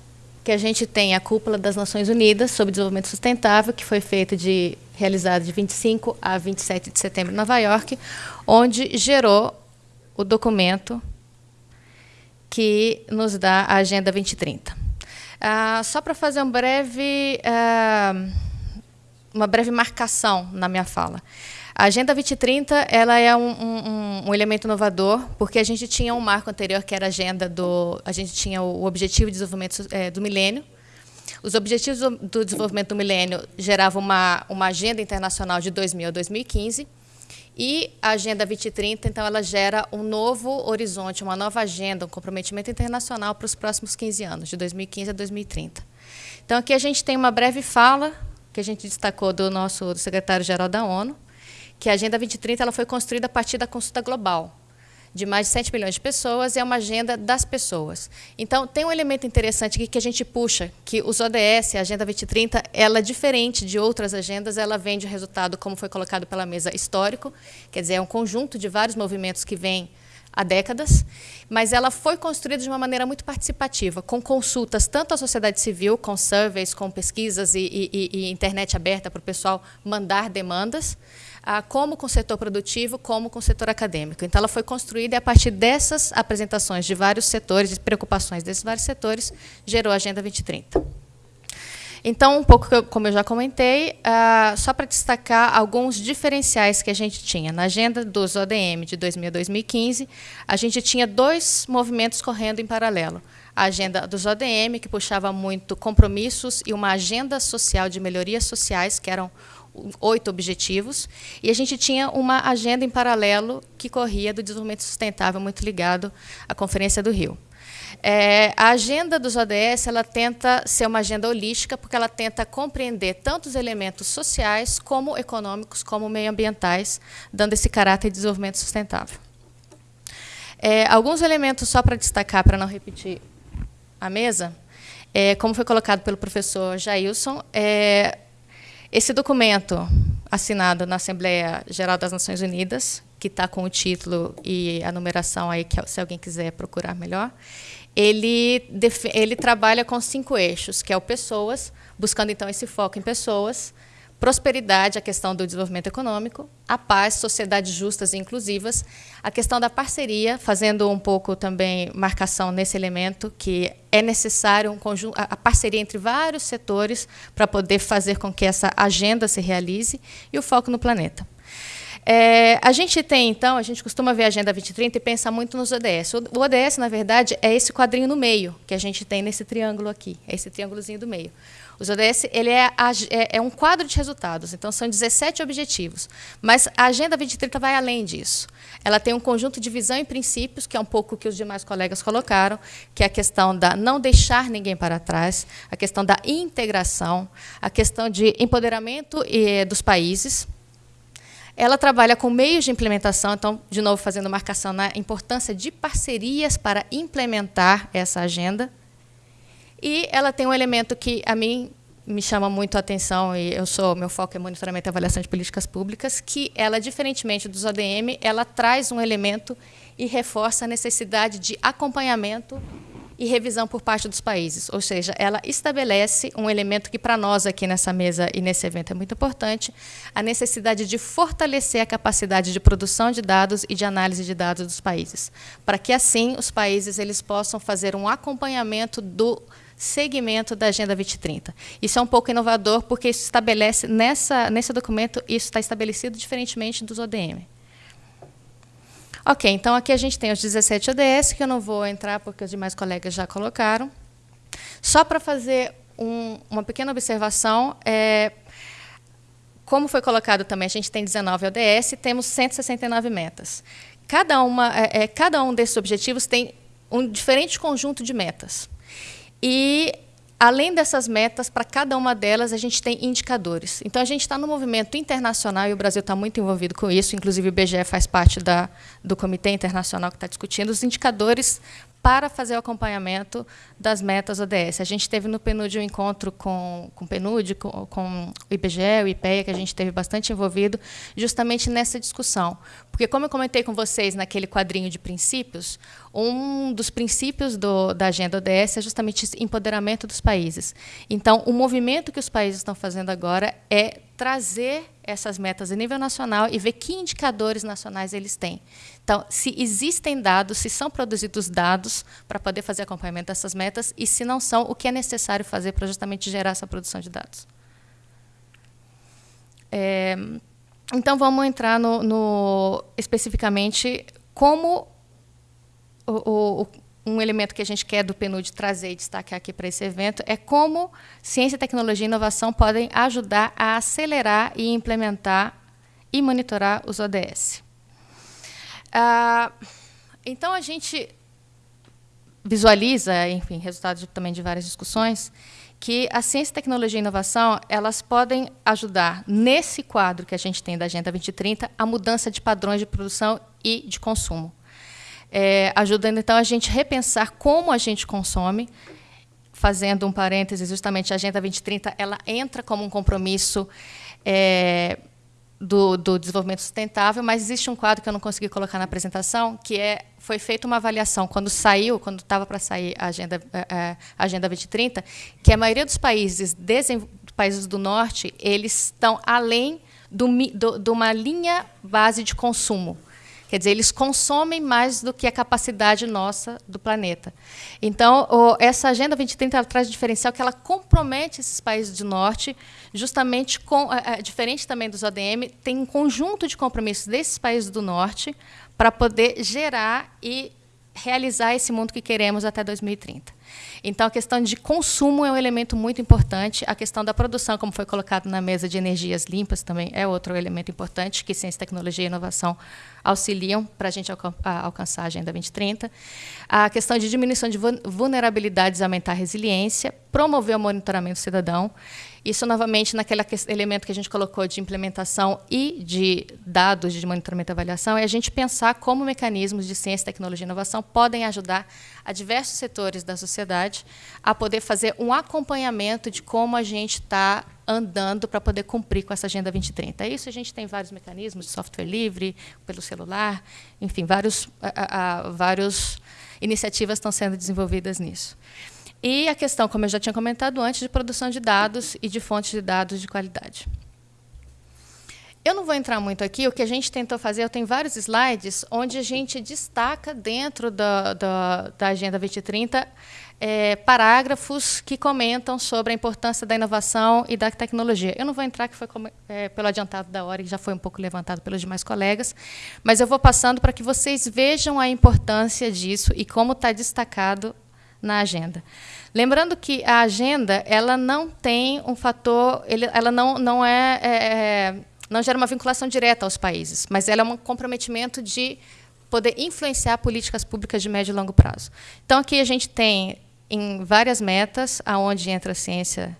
que a gente tem a Cúpula das Nações Unidas sobre Desenvolvimento Sustentável, que foi feita de realizada de 25 a 27 de setembro em Nova York, onde gerou o documento que nos dá a Agenda 2030. Ah, só para fazer um breve, ah, uma breve marcação na minha fala. A Agenda 2030 ela é um, um, um, elemento inovador, porque a gente tinha um marco anterior, que era a agenda do. A gente tinha o Objetivo de Desenvolvimento é, do Milênio, Os Objetivos do Desenvolvimento do Milênio geravam uma, uma agenda internacional de 2000 a 2015, e a Agenda 2030, então, ela gera um novo horizonte, uma nova agenda, um comprometimento internacional para os próximos 15 anos, de 2015 a 2030. Então, aqui a gente tem uma breve fala, que a gente destacou do nosso secretário-geral da ONU, que a Agenda 2030 ela foi construída a partir da consulta global, de mais de 7 milhões de pessoas, é uma agenda das pessoas. Então, tem um elemento interessante aqui que a gente puxa, que os ODS, a Agenda 2030, ela é diferente de outras agendas, ela vem de resultado, como foi colocado pela mesa, histórico, quer dizer, é um conjunto de vários movimentos que vêm há décadas, mas ela foi construída de uma maneira muito participativa, com consultas tanto à sociedade civil, com surveys, com pesquisas e, e, e internet aberta para o pessoal mandar demandas, ah, como com o setor produtivo, como com o setor acadêmico. Então, ela foi construída e, a partir dessas apresentações de vários setores e preocupações desses vários setores, gerou a Agenda 2030. Então, um pouco como eu já comentei, ah, só para destacar alguns diferenciais que a gente tinha. Na agenda dos ODM de 2000 a 2015, a gente tinha dois movimentos correndo em paralelo. A agenda dos ODM, que puxava muito compromissos e uma agenda social de melhorias sociais, que eram oito objetivos, e a gente tinha uma agenda em paralelo que corria do desenvolvimento sustentável, muito ligado à Conferência do Rio. É, a agenda dos ODS ela tenta ser uma agenda holística, porque ela tenta compreender tanto os elementos sociais, como econômicos, como meioambientais, dando esse caráter de desenvolvimento sustentável. É, alguns elementos, só para destacar, para não repetir a mesa, é, como foi colocado pelo professor Jailson, é, esse documento, assinado na Assembleia Geral das Nações Unidas, que está com o título e a numeração aí, que se alguém quiser procurar melhor, ele, ele trabalha com cinco eixos, que é o pessoas, buscando então esse foco em pessoas, prosperidade, a questão do desenvolvimento econômico, a paz, sociedades justas e inclusivas, a questão da parceria, fazendo um pouco também marcação nesse elemento, que é necessário um conjunto, a parceria entre vários setores para poder fazer com que essa agenda se realize, e o foco no planeta. É, a gente tem, então, a gente costuma ver a Agenda 2030 e pensa muito nos ODS. O ODS, na verdade, é esse quadrinho no meio, que a gente tem nesse triângulo aqui, é esse triângulozinho do meio. Os ODS ele é, é, é, um quadro de resultados, então são 17 objetivos. Mas a Agenda 2030 vai além disso. Ela tem um conjunto de visão e princípios, que é um pouco o que os demais colegas colocaram, que é a questão da não deixar ninguém para trás, a questão da integração, a questão de empoderamento dos países. Ela trabalha com meios de implementação, então, de novo, fazendo marcação na importância de parcerias para implementar essa agenda. E ela tem um elemento que a mim me chama muito a atenção e eu sou meu foco é monitoramento e avaliação de políticas públicas, que ela diferentemente dos ODM, ela traz um elemento e reforça a necessidade de acompanhamento e revisão por parte dos países, ou seja, ela estabelece um elemento que para nós aqui nessa mesa e nesse evento é muito importante, a necessidade de fortalecer a capacidade de produção de dados e de análise de dados dos países, para que assim os países eles possam fazer um acompanhamento do segmento da Agenda 2030. Isso é um pouco inovador, porque isso estabelece, nessa, nesse documento, isso está estabelecido diferentemente dos ODM. Ok, então aqui a gente tem os 17 ODS, que eu não vou entrar, porque os demais colegas já colocaram. Só para fazer um, uma pequena observação, é, como foi colocado também, a gente tem 19 ODS temos 169 metas. Cada, uma, é, é, cada um desses objetivos tem um diferente conjunto de metas. E, além dessas metas, para cada uma delas, a gente tem indicadores. Então, a gente está no movimento internacional, e o Brasil está muito envolvido com isso, inclusive o BGE faz parte da, do Comitê Internacional que está discutindo os indicadores para fazer o acompanhamento das metas ODS. A gente teve no PNUD um encontro com, com o PNUD, com, com o IBGE, o IPEA, que a gente teve bastante envolvido, justamente nessa discussão. Porque, como eu comentei com vocês naquele quadrinho de princípios, um dos princípios do, da agenda ODS é justamente esse empoderamento dos países. Então, o movimento que os países estão fazendo agora é trazer essas metas a nível nacional e ver que indicadores nacionais eles têm. Então, se existem dados, se são produzidos dados para poder fazer acompanhamento dessas metas e se não são, o que é necessário fazer para justamente gerar essa produção de dados. É, então, vamos entrar no, no especificamente como o, o, um elemento que a gente quer do PNUD trazer e destacar aqui para esse evento é como ciência, tecnologia e inovação podem ajudar a acelerar e implementar e monitorar os ODS. Ah, então, a gente visualiza, enfim, resultado de, também de várias discussões, que a ciência, tecnologia e inovação elas podem ajudar, nesse quadro que a gente tem da Agenda 2030, a mudança de padrões de produção e de consumo é, ajudando então a gente repensar como a gente consome, fazendo um parêntese, justamente a Agenda 2030 ela entra como um compromisso é, do, do, desenvolvimento sustentável, mas existe um quadro que eu não consegui colocar na apresentação, que é foi feita uma avaliação quando saiu, quando estava para sair a Agenda, a é, é, Agenda 2030, que a maioria dos países, países do Norte, eles estão além de uma linha base de consumo. Quer dizer, eles consomem mais do que a capacidade nossa do planeta. Então, essa Agenda 2030 traz um diferencial que ela compromete esses países do norte, justamente com, é, é, diferente também dos ODM, tem um conjunto de compromissos desses países do norte para poder gerar e realizar esse mundo que queremos até 2030. Então, a questão de consumo é um elemento muito importante. A questão da produção, como foi colocado na mesa de energias limpas, também é outro elemento importante que ciência, tecnologia e inovação auxiliam para a gente alcançar a Agenda 2030. A questão de diminuição de vulnerabilidades aumentar a resiliência, promover o monitoramento cidadão. Isso, novamente, naquele elemento que a gente colocou de implementação e de dados de monitoramento e avaliação, é a gente pensar como mecanismos de ciência, tecnologia e inovação podem ajudar a diversos setores da sociedade a poder fazer um acompanhamento de como a gente está andando para poder cumprir com essa Agenda 2030. Isso a gente tem vários mecanismos de software livre, pelo celular, enfim, vários, vários iniciativas estão sendo desenvolvidas nisso. E a questão, como eu já tinha comentado antes, de produção de dados e de fontes de dados de qualidade. Eu não vou entrar muito aqui, o que a gente tentou fazer, eu tenho vários slides onde a gente destaca dentro da, da, da Agenda 2030 é, parágrafos que comentam sobre a importância da inovação e da tecnologia. Eu não vou entrar, que foi como, é, pelo adiantado da hora, e já foi um pouco levantado pelos demais colegas, mas eu vou passando para que vocês vejam a importância disso e como está destacado na agenda. Lembrando que a agenda ela não tem um fator, ele, ela não, não é, é, é não gera uma vinculação direta aos países, mas ela é um comprometimento de poder influenciar políticas públicas de médio e longo prazo. Então, aqui a gente tem em várias metas, aonde entra ciência,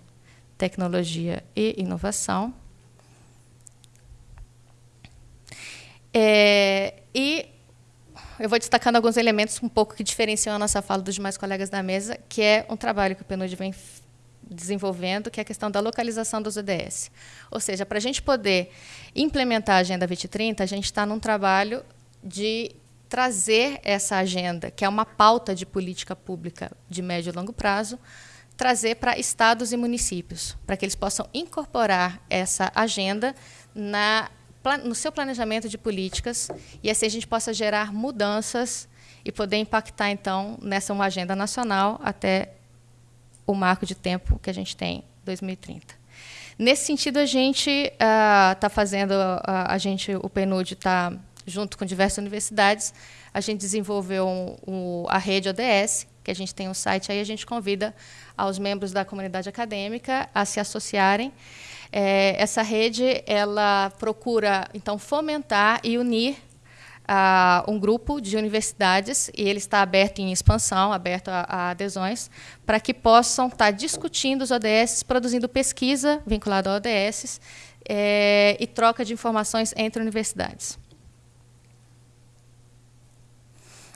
tecnologia e inovação. É, e eu vou destacando alguns elementos um pouco que diferenciam a nossa fala dos demais colegas da mesa, que é um trabalho que o PNUD vem desenvolvendo, que é a questão da localização dos ODS. Ou seja, para a gente poder implementar a Agenda 2030, a gente está num trabalho de trazer essa agenda, que é uma pauta de política pública de médio e longo prazo, trazer para estados e municípios, para que eles possam incorporar essa agenda na, no seu planejamento de políticas e assim a gente possa gerar mudanças e poder impactar, então, nessa uma agenda nacional até o marco de tempo que a gente tem, 2030. Nesse sentido, a gente está uh, fazendo, uh, a gente, o PNUD está junto com diversas universidades, a gente desenvolveu um, um, a rede ODS, que a gente tem um site aí, a gente convida aos membros da comunidade acadêmica a se associarem. É, essa rede ela procura então fomentar e unir uh, um grupo de universidades e ele está aberto em expansão, aberto a, a adesões, para que possam estar discutindo os ODS, produzindo pesquisa vinculada a ODS é, e troca de informações entre universidades.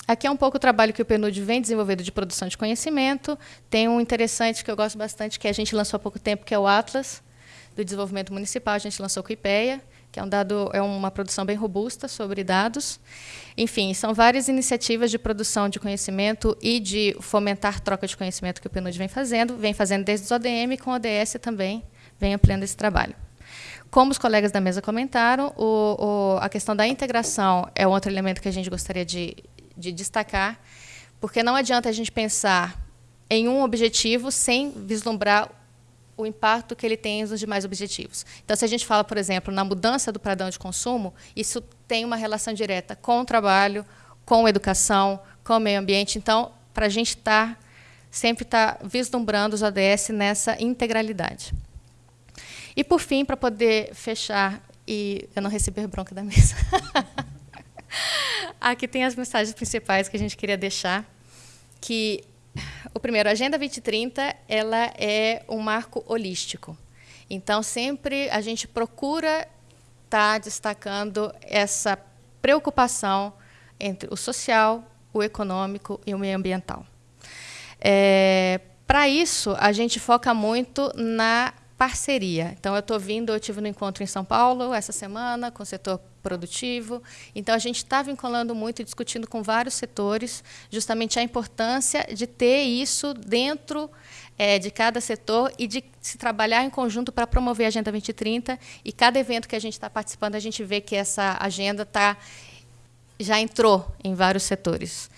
Aqui é um pouco o trabalho que o PNUD vem desenvolvendo de produção de conhecimento. Tem um interessante que eu gosto bastante, que a gente lançou há pouco tempo, que é o Atlas do Desenvolvimento Municipal. A gente lançou o IPEA, que é, um dado, é uma produção bem robusta sobre dados. Enfim, são várias iniciativas de produção de conhecimento e de fomentar troca de conhecimento que o PNUD vem fazendo, vem fazendo desde os ODM, com o ODS também vem ampliando esse trabalho. Como os colegas da mesa comentaram, o, o, a questão da integração é outro elemento que a gente gostaria de, de destacar, porque não adianta a gente pensar em um objetivo sem vislumbrar o impacto que ele tem nos demais objetivos. Então, se a gente fala, por exemplo, na mudança do padrão de consumo, isso tem uma relação direta com o trabalho, com a educação, com o meio ambiente. Então, para a gente estar tá, sempre estar tá vislumbrando os ODS nessa integralidade. E, por fim, para poder fechar e eu não receber bronca da mesa. (laughs) Aqui tem as mensagens principais que a gente queria deixar, que o primeiro, a Agenda 2030, ela é um marco holístico. Então, sempre a gente procura estar tá destacando essa preocupação entre o social, o econômico e o meio ambiental. É, Para isso, a gente foca muito na parceria. Então, eu estou vindo, eu tive no encontro em São Paulo essa semana com o setor produtivo. Então, a gente está vinculando muito e discutindo com vários setores justamente a importância de ter isso dentro é, de cada setor e de se trabalhar em conjunto para promover a Agenda 2030. E cada evento que a gente está participando, a gente vê que essa agenda tá, já entrou em vários setores.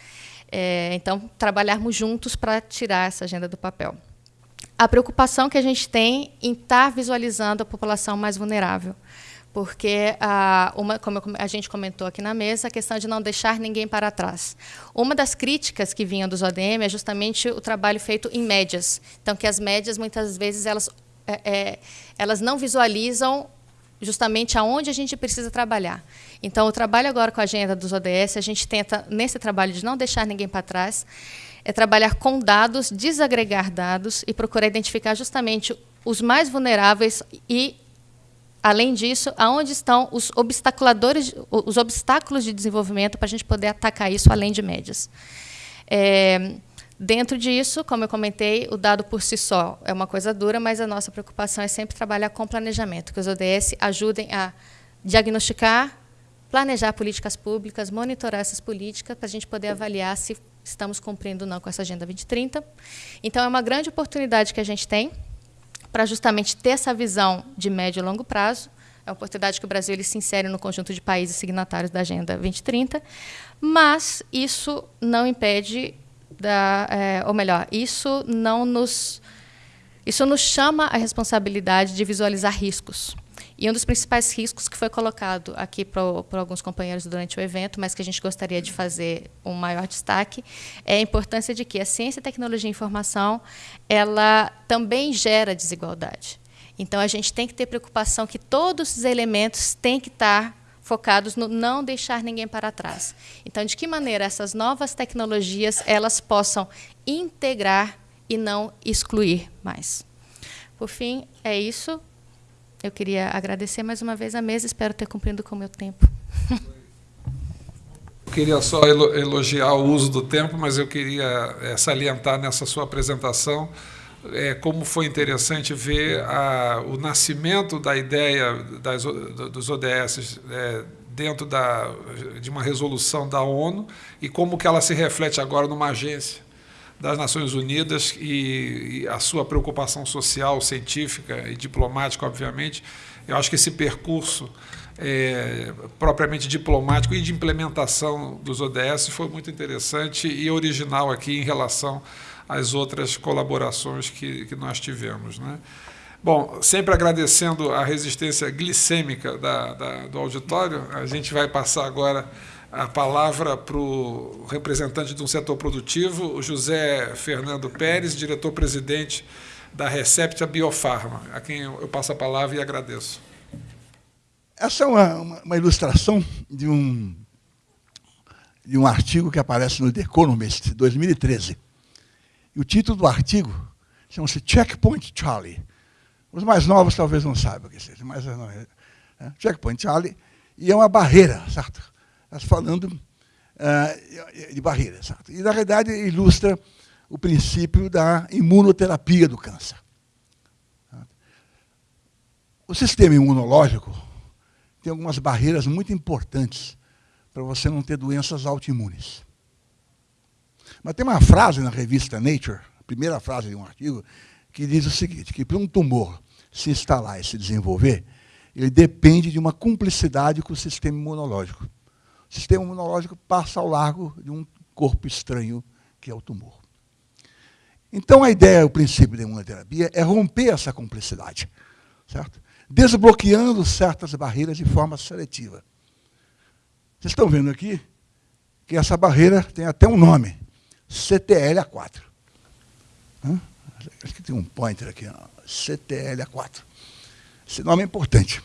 É, então, trabalharmos juntos para tirar essa agenda do papel a preocupação que a gente tem em estar tá visualizando a população mais vulnerável. Porque, ah, uma, como a gente comentou aqui na mesa, a questão de não deixar ninguém para trás. Uma das críticas que vinham dos ODM é justamente o trabalho feito em médias. Então, que as médias, muitas vezes, elas, é, é, elas não visualizam justamente aonde a gente precisa trabalhar. Então, o trabalho agora com a agenda dos ODS, a gente tenta, nesse trabalho de não deixar ninguém para trás, é trabalhar com dados, desagregar dados e procurar identificar justamente os mais vulneráveis e, além disso, aonde estão os obstaculadores, os obstáculos de desenvolvimento para a gente poder atacar isso além de médias. É, dentro disso, como eu comentei, o dado por si só é uma coisa dura, mas a nossa preocupação é sempre trabalhar com planejamento, que os ODS ajudem a diagnosticar, planejar políticas públicas, monitorar essas políticas, para a gente poder avaliar se estamos cumprindo não com essa Agenda 2030. Então, é uma grande oportunidade que a gente tem para justamente ter essa visão de médio e longo prazo. É uma oportunidade que o Brasil ele se insere no conjunto de países signatários da Agenda 2030, mas isso não impede, da, é, ou melhor, isso não nos, isso nos chama a responsabilidade de visualizar riscos. E um dos principais riscos que foi colocado aqui por, alguns companheiros durante o evento, mas que a gente gostaria de fazer um maior destaque, é a importância de que a ciência, tecnologia e informação ela também gera desigualdade. Então, a gente tem que ter preocupação que todos os elementos têm que estar focados no não deixar ninguém para trás. Então, de que maneira essas novas tecnologias elas possam integrar e não excluir mais. Por fim, é isso. Eu queria agradecer mais uma vez a mesa, espero ter cumprido com o meu tempo. (laughs) Eu queria só elogiar o uso do tempo, mas eu queria é, salientar nessa sua apresentação é, como foi interessante ver a, o nascimento da ideia das, dos ODS é, dentro da, de uma resolução da ONU e como que ela se reflete agora numa agência das Nações Unidas e, e, a sua preocupação social, científica e diplomática, obviamente. Eu acho que esse percurso é, propriamente diplomático e de implementação dos ODS foi muito interessante e original aqui em relação às outras colaborações que, que nós tivemos. Né? Bom, sempre agradecendo a resistência glicêmica da, da, do auditório, a gente vai passar agora a palavra para o representante de um setor produtivo, o José Fernando Pérez, diretor-presidente da Recepta Biofarma, a quem eu passo a palavra e agradeço. Essa é uma, uma ilustração de um, de um artigo que aparece no The Economist, 2013. E o título do artigo chama-se Checkpoint Charlie. Os mais novos talvez não saibam o que seja, mas não é, é, Checkpoint Charlie, e é uma barreira, certo? Falando uh, de barreiras. Certo? E, na realidade, ilustra o princípio da imunoterapia do câncer. O sistema imunológico tem algumas barreiras muito importantes para você não ter doenças autoimunes. Mas tem uma frase na revista Nature, a primeira frase de um artigo, que diz o seguinte, que para um tumor se instalar e se desenvolver, ele depende de uma cumplicidade com o sistema imunológico sistema imunológico passa ao largo de um corpo estranho, que é o tumor. Então, a ideia, o princípio da imunoterapia é romper essa cumplicidade, certo? desbloqueando certas barreiras de forma seletiva. Vocês estão vendo aqui que essa barreira tem até um nome, CTLA4. Acho que tem um pointer aqui, CTLA4. Esse nome é importante.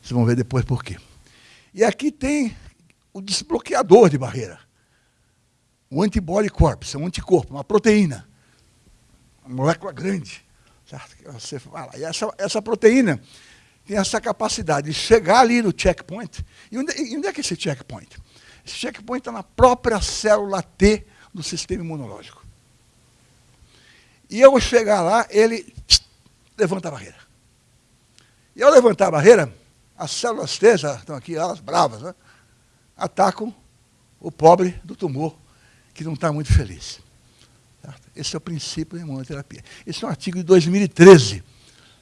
Vocês vão ver depois por quê. E aqui tem o desbloqueador de barreira. O antibody corpus, é um anticorpo, uma proteína. Uma molécula grande. Certo? Você fala. E essa, essa proteína tem essa capacidade de chegar ali no checkpoint. E onde, e onde é que é esse checkpoint? Esse checkpoint está na própria célula T do sistema imunológico. E eu chegar lá, ele levanta a barreira. E ao levantar a barreira, as células T, já estão aqui, elas bravas, né? Atacam o pobre do tumor, que não está muito feliz. Certo? Esse é o princípio da imunoterapia. Esse é um artigo de 2013,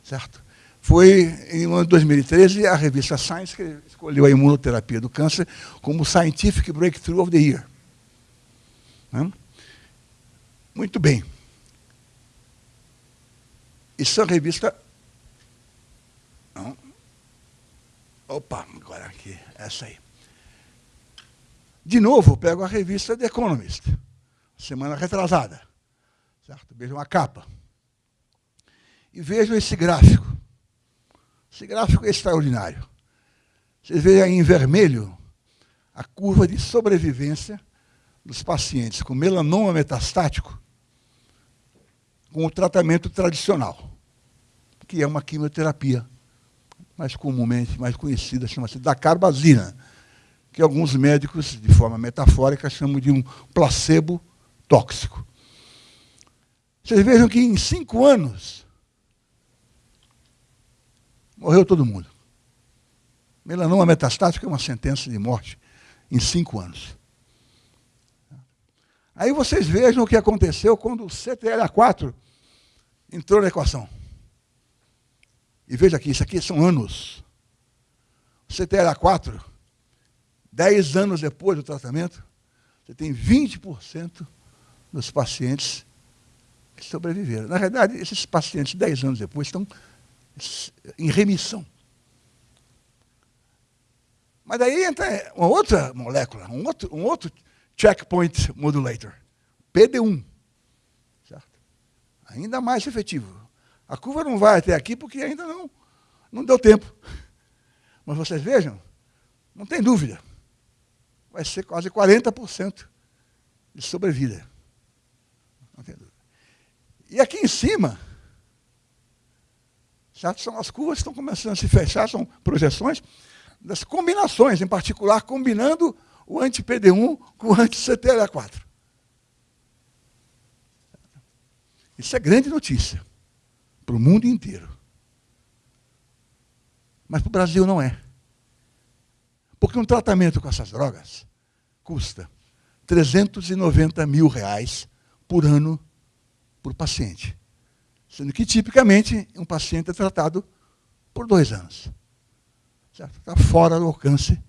certo? Foi em 2013 a revista Science que escolheu a imunoterapia do câncer como Scientific Breakthrough of the Year. Né? Muito bem. Isso é a revista. Não. Opa, agora aqui, essa aí. De novo, pego a revista The Economist, semana retrasada. Certo? Vejam a capa. E vejam esse gráfico. Esse gráfico é extraordinário. Vocês veem aí em vermelho a curva de sobrevivência dos pacientes com melanoma metastático com o tratamento tradicional, que é uma quimioterapia, mais comumente, mais conhecida, chama-se dacarbazina, que alguns médicos, de forma metafórica, chamam de um placebo tóxico. Vocês vejam que em cinco anos, morreu todo mundo. Melanoma metastático é uma sentença de morte em cinco anos. Aí vocês vejam o que aconteceu quando o CTLA4 entrou na equação. E veja aqui, isso aqui são anos. O CTLA4, 10 anos depois do tratamento, você tem 20% dos pacientes que sobreviveram. Na verdade, esses pacientes, 10 anos depois, estão em remissão. Mas daí entra uma outra molécula, um outro, um outro checkpoint modulator, PD1. Certo? Ainda mais efetivo. A curva não vai até aqui porque ainda não, não deu tempo. Mas vocês vejam, não tem dúvida. Vai ser quase 40% de sobrevida. Não tem dúvida. E aqui em cima, certo? são as curvas que estão começando a se fechar, são projeções das combinações, em particular combinando o anti-PD1 com o anti-CTLA4. Isso é grande notícia para o mundo inteiro. Mas para o Brasil não é. Porque um tratamento com essas drogas custa 390 mil reais por ano por paciente. Sendo que, tipicamente, um paciente é tratado por dois anos. Está fora do alcance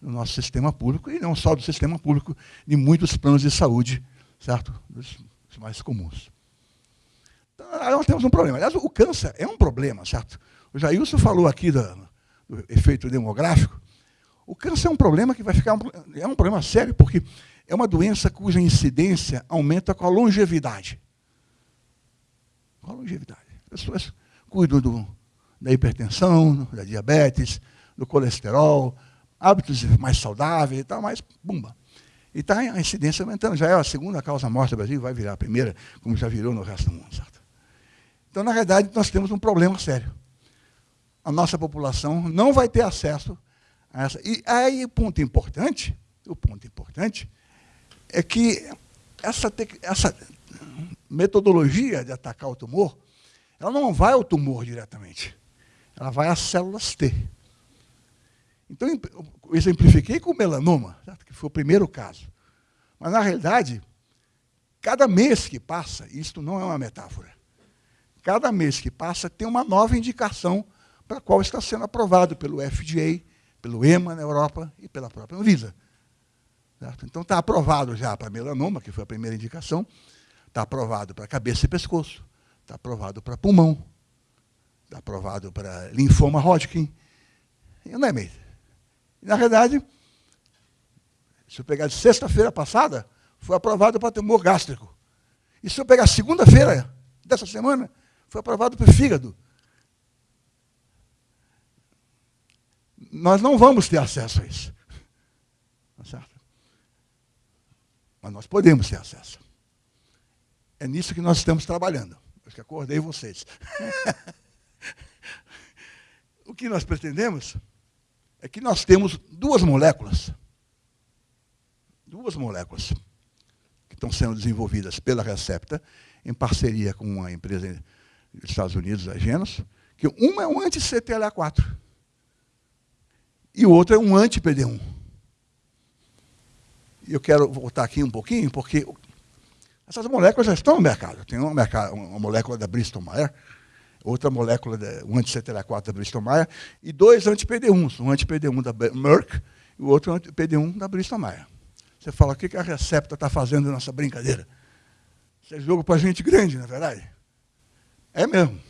do nosso sistema público, e não só do sistema público, de muitos planos de saúde, certo? Dos mais comuns. Então, nós temos um problema. Aliás, o câncer é um problema, certo? O Jailson falou aqui do, do efeito demográfico. O câncer é um problema que vai ficar. Um, é um problema sério, porque é uma doença cuja incidência aumenta com a longevidade. Com a longevidade. As pessoas cuidam do, da hipertensão, da diabetes, do colesterol, hábitos mais saudáveis e tal, mas, bumba. E está a incidência aumentando. Já é a segunda causa morte do Brasil, vai virar a primeira, como já virou no resto do mundo. Certo? Então, na verdade, nós temos um problema sério. A nossa população não vai ter acesso essa. E aí o ponto importante, o ponto importante, é que essa, essa metodologia de atacar o tumor, ela não vai ao tumor diretamente. Ela vai às células T. Então, eu exemplifiquei com o melanoma, que foi o primeiro caso. Mas, na realidade, cada mês que passa, isto não é uma metáfora, cada mês que passa tem uma nova indicação para a qual está sendo aprovado pelo FDA, pelo EMA na Europa e pela própria Anvisa. Certo? Então, está aprovado já para melanoma, que foi a primeira indicação, está aprovado para cabeça e pescoço, está aprovado para pulmão, está aprovado para linfoma Hodgkin, não é mesmo? Na verdade, se eu pegar de sexta-feira passada, foi aprovado para tumor gástrico. E se eu pegar segunda-feira dessa semana, foi aprovado para fígado. Nós não vamos ter acesso a isso. Tá certo? Mas nós podemos ter acesso. É nisso que nós estamos trabalhando. Acho que acordei vocês. (laughs) o que nós pretendemos é que nós temos duas moléculas, duas moléculas que estão sendo desenvolvidas pela Recepta, em parceria com uma empresa dos Estados Unidos, a Genos, que uma é um anti-CTLA4 e o outro é um anti-PD1. E eu quero voltar aqui um pouquinho, porque essas moléculas já estão no mercado. Tem uma, uma molécula da Bristol Myers, outra molécula, de, um anti-CTLA4 da Bristol Myers, e dois anti-PD1s, um anti-PD1 da Merck e o outro anti-PD1 da Bristol Myers. Você fala, o que a Recepta está fazendo nessa brincadeira? Isso é jogo para gente grande, não é verdade? É mesmo.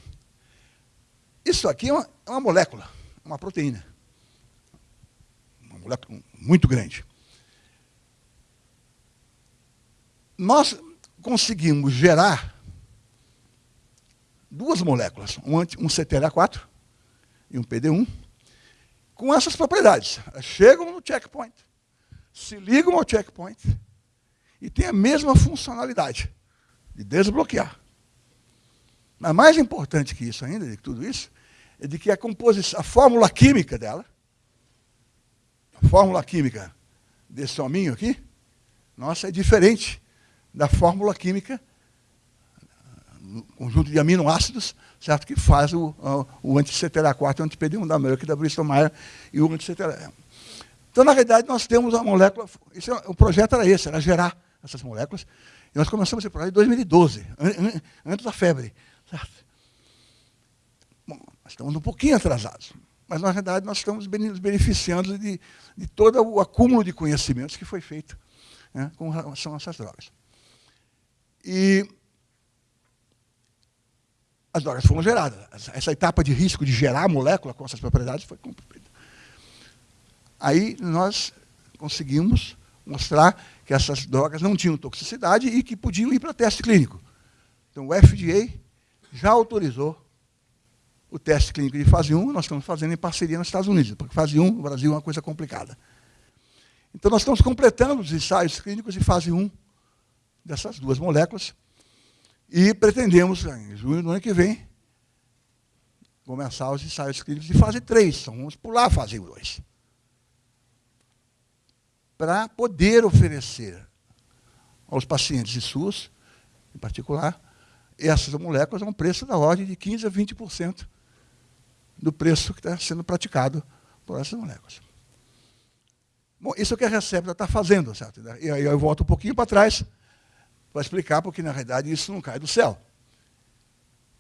Isso aqui é uma, é uma molécula, uma proteína. Muito grande. Nós conseguimos gerar duas moléculas, um, um CTLA4 e um PD1, com essas propriedades. Elas chegam no checkpoint, se ligam ao checkpoint e têm a mesma funcionalidade de desbloquear. Mas mais importante que isso ainda, de tudo isso, é de que a composição, a fórmula química dela, fórmula química desse hominho aqui, nossa, é diferente da fórmula química, conjunto de aminoácidos, certo? que faz o, o anti-CTLA4 e o anti-PD1 da Merck, da Bristol Myers e o anti-CTLA. Então, na realidade, nós temos a molécula, isso, é, o projeto era esse, era gerar essas moléculas, e nós começamos esse projeto em 2012, antes da febre. Certo? Bom, estamos um pouquinho atrasados, mas, na realidade, nós estamos nos beneficiando de, de todo o acúmulo de conhecimentos que foi feito né, com relação a essas drogas. E as drogas foram geradas. Essa etapa de risco de gerar a molécula com essas propriedades foi cumprida. Aí nós conseguimos mostrar que essas drogas não tinham toxicidade e que podiam ir para teste clínico. Então o FDA já autorizou o teste clínico de fase 1, nós estamos fazendo em parceria nos Estados Unidos, porque fase 1 no Brasil é uma coisa complicada. Então nós estamos completando os ensaios clínicos de fase 1 dessas duas moléculas e pretendemos, em junho do ano que vem, começar os ensaios clínicos de fase 3. Então, vamos pular a fase 2. Para poder oferecer aos pacientes de SUS, em particular, essas moléculas a um preço da ordem de 15% a 20% do preço que está sendo praticado por essas moléculas. Bom, isso é o que a Recepta está fazendo, certo? E aí eu volto um pouquinho para trás para explicar porque, na realidade, isso não cai do céu.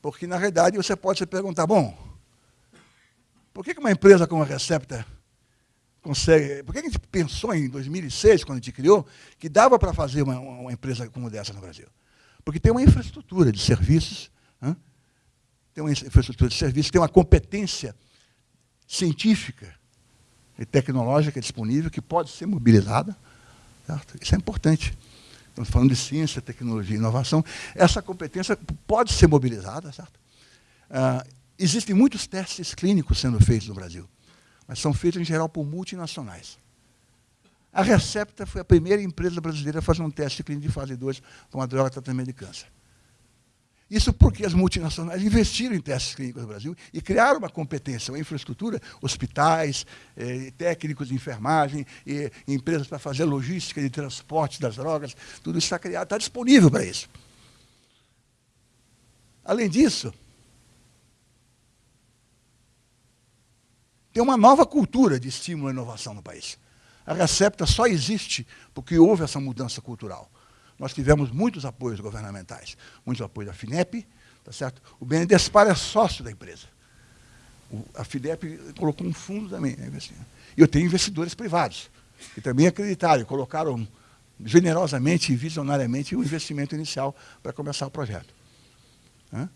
Porque, na realidade, você pode se perguntar, bom, por que uma empresa como a Recepta consegue... Por que a gente pensou em 2006, quando a gente criou, que dava para fazer uma, uma, empresa como dessa no Brasil? Porque tem uma infraestrutura de serviços? Tem uma infraestrutura de serviços, tem uma competência científica e tecnológica disponível que pode ser mobilizada. Certo? Isso é importante estamos falando de ciência, tecnologia e inovação, essa competência pode ser mobilizada, certo? Ah, existem muitos testes clínicos sendo feitos no Brasil, mas são feitos, em geral, por multinacionais. A Recepta foi a primeira empresa brasileira a fazer um teste clínico de fase 2 para uma droga de tratamento de câncer. Isso porque as multinacionais investiram em testes clínicos no Brasil e criaram uma competência, uma infraestrutura, hospitais, eh, técnicos de enfermagem, empresas para fazer logística de transporte das drogas, tudo isso está criado, está disponível para isso. Além disso, tem uma nova cultura de estímulo à inovação no país. A Recepta só existe porque houve essa mudança cultural nós tivemos muitos apoios governamentais, muitos apoios da FINEP, tá certo? O BNDESPAR é sócio da empresa. O, a FINEP colocou um fundo também. Né, e eu tenho investidores privados, que também acreditaram, colocaram generosamente e visionariamente o investimento inicial para começar o projeto. Hã?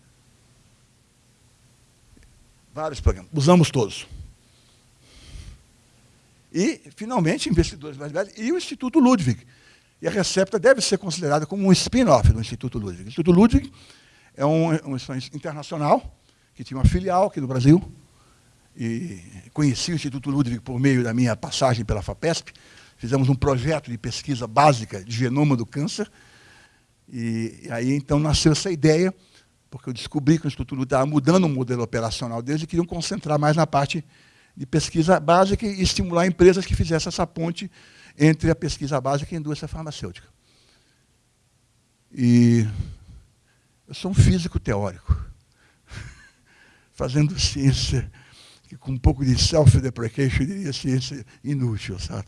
Vários programas, usamos todos. E, finalmente, investidores mais velhos e o Instituto Ludwig, E a Recepta deve ser considerada como um spin-off do Instituto Ludwig. O Instituto Ludwig é um, uma internacional, que tinha uma filial aqui no Brasil, e conheci o Instituto Ludwig por meio da minha passagem pela FAPESP. Fizemos um projeto de pesquisa básica de genoma do câncer. E, e aí, então, nasceu essa ideia, porque eu descobri que o Instituto Ludwig estava mudando o modelo operacional deles e queriam concentrar mais na parte de pesquisa básica e estimular empresas que fizessem essa ponte entre a pesquisa básica e a indústria farmacêutica. E eu sou um físico teórico, (laughs) fazendo ciência que com um pouco de self-deprecation diria ciência inútil, sabe?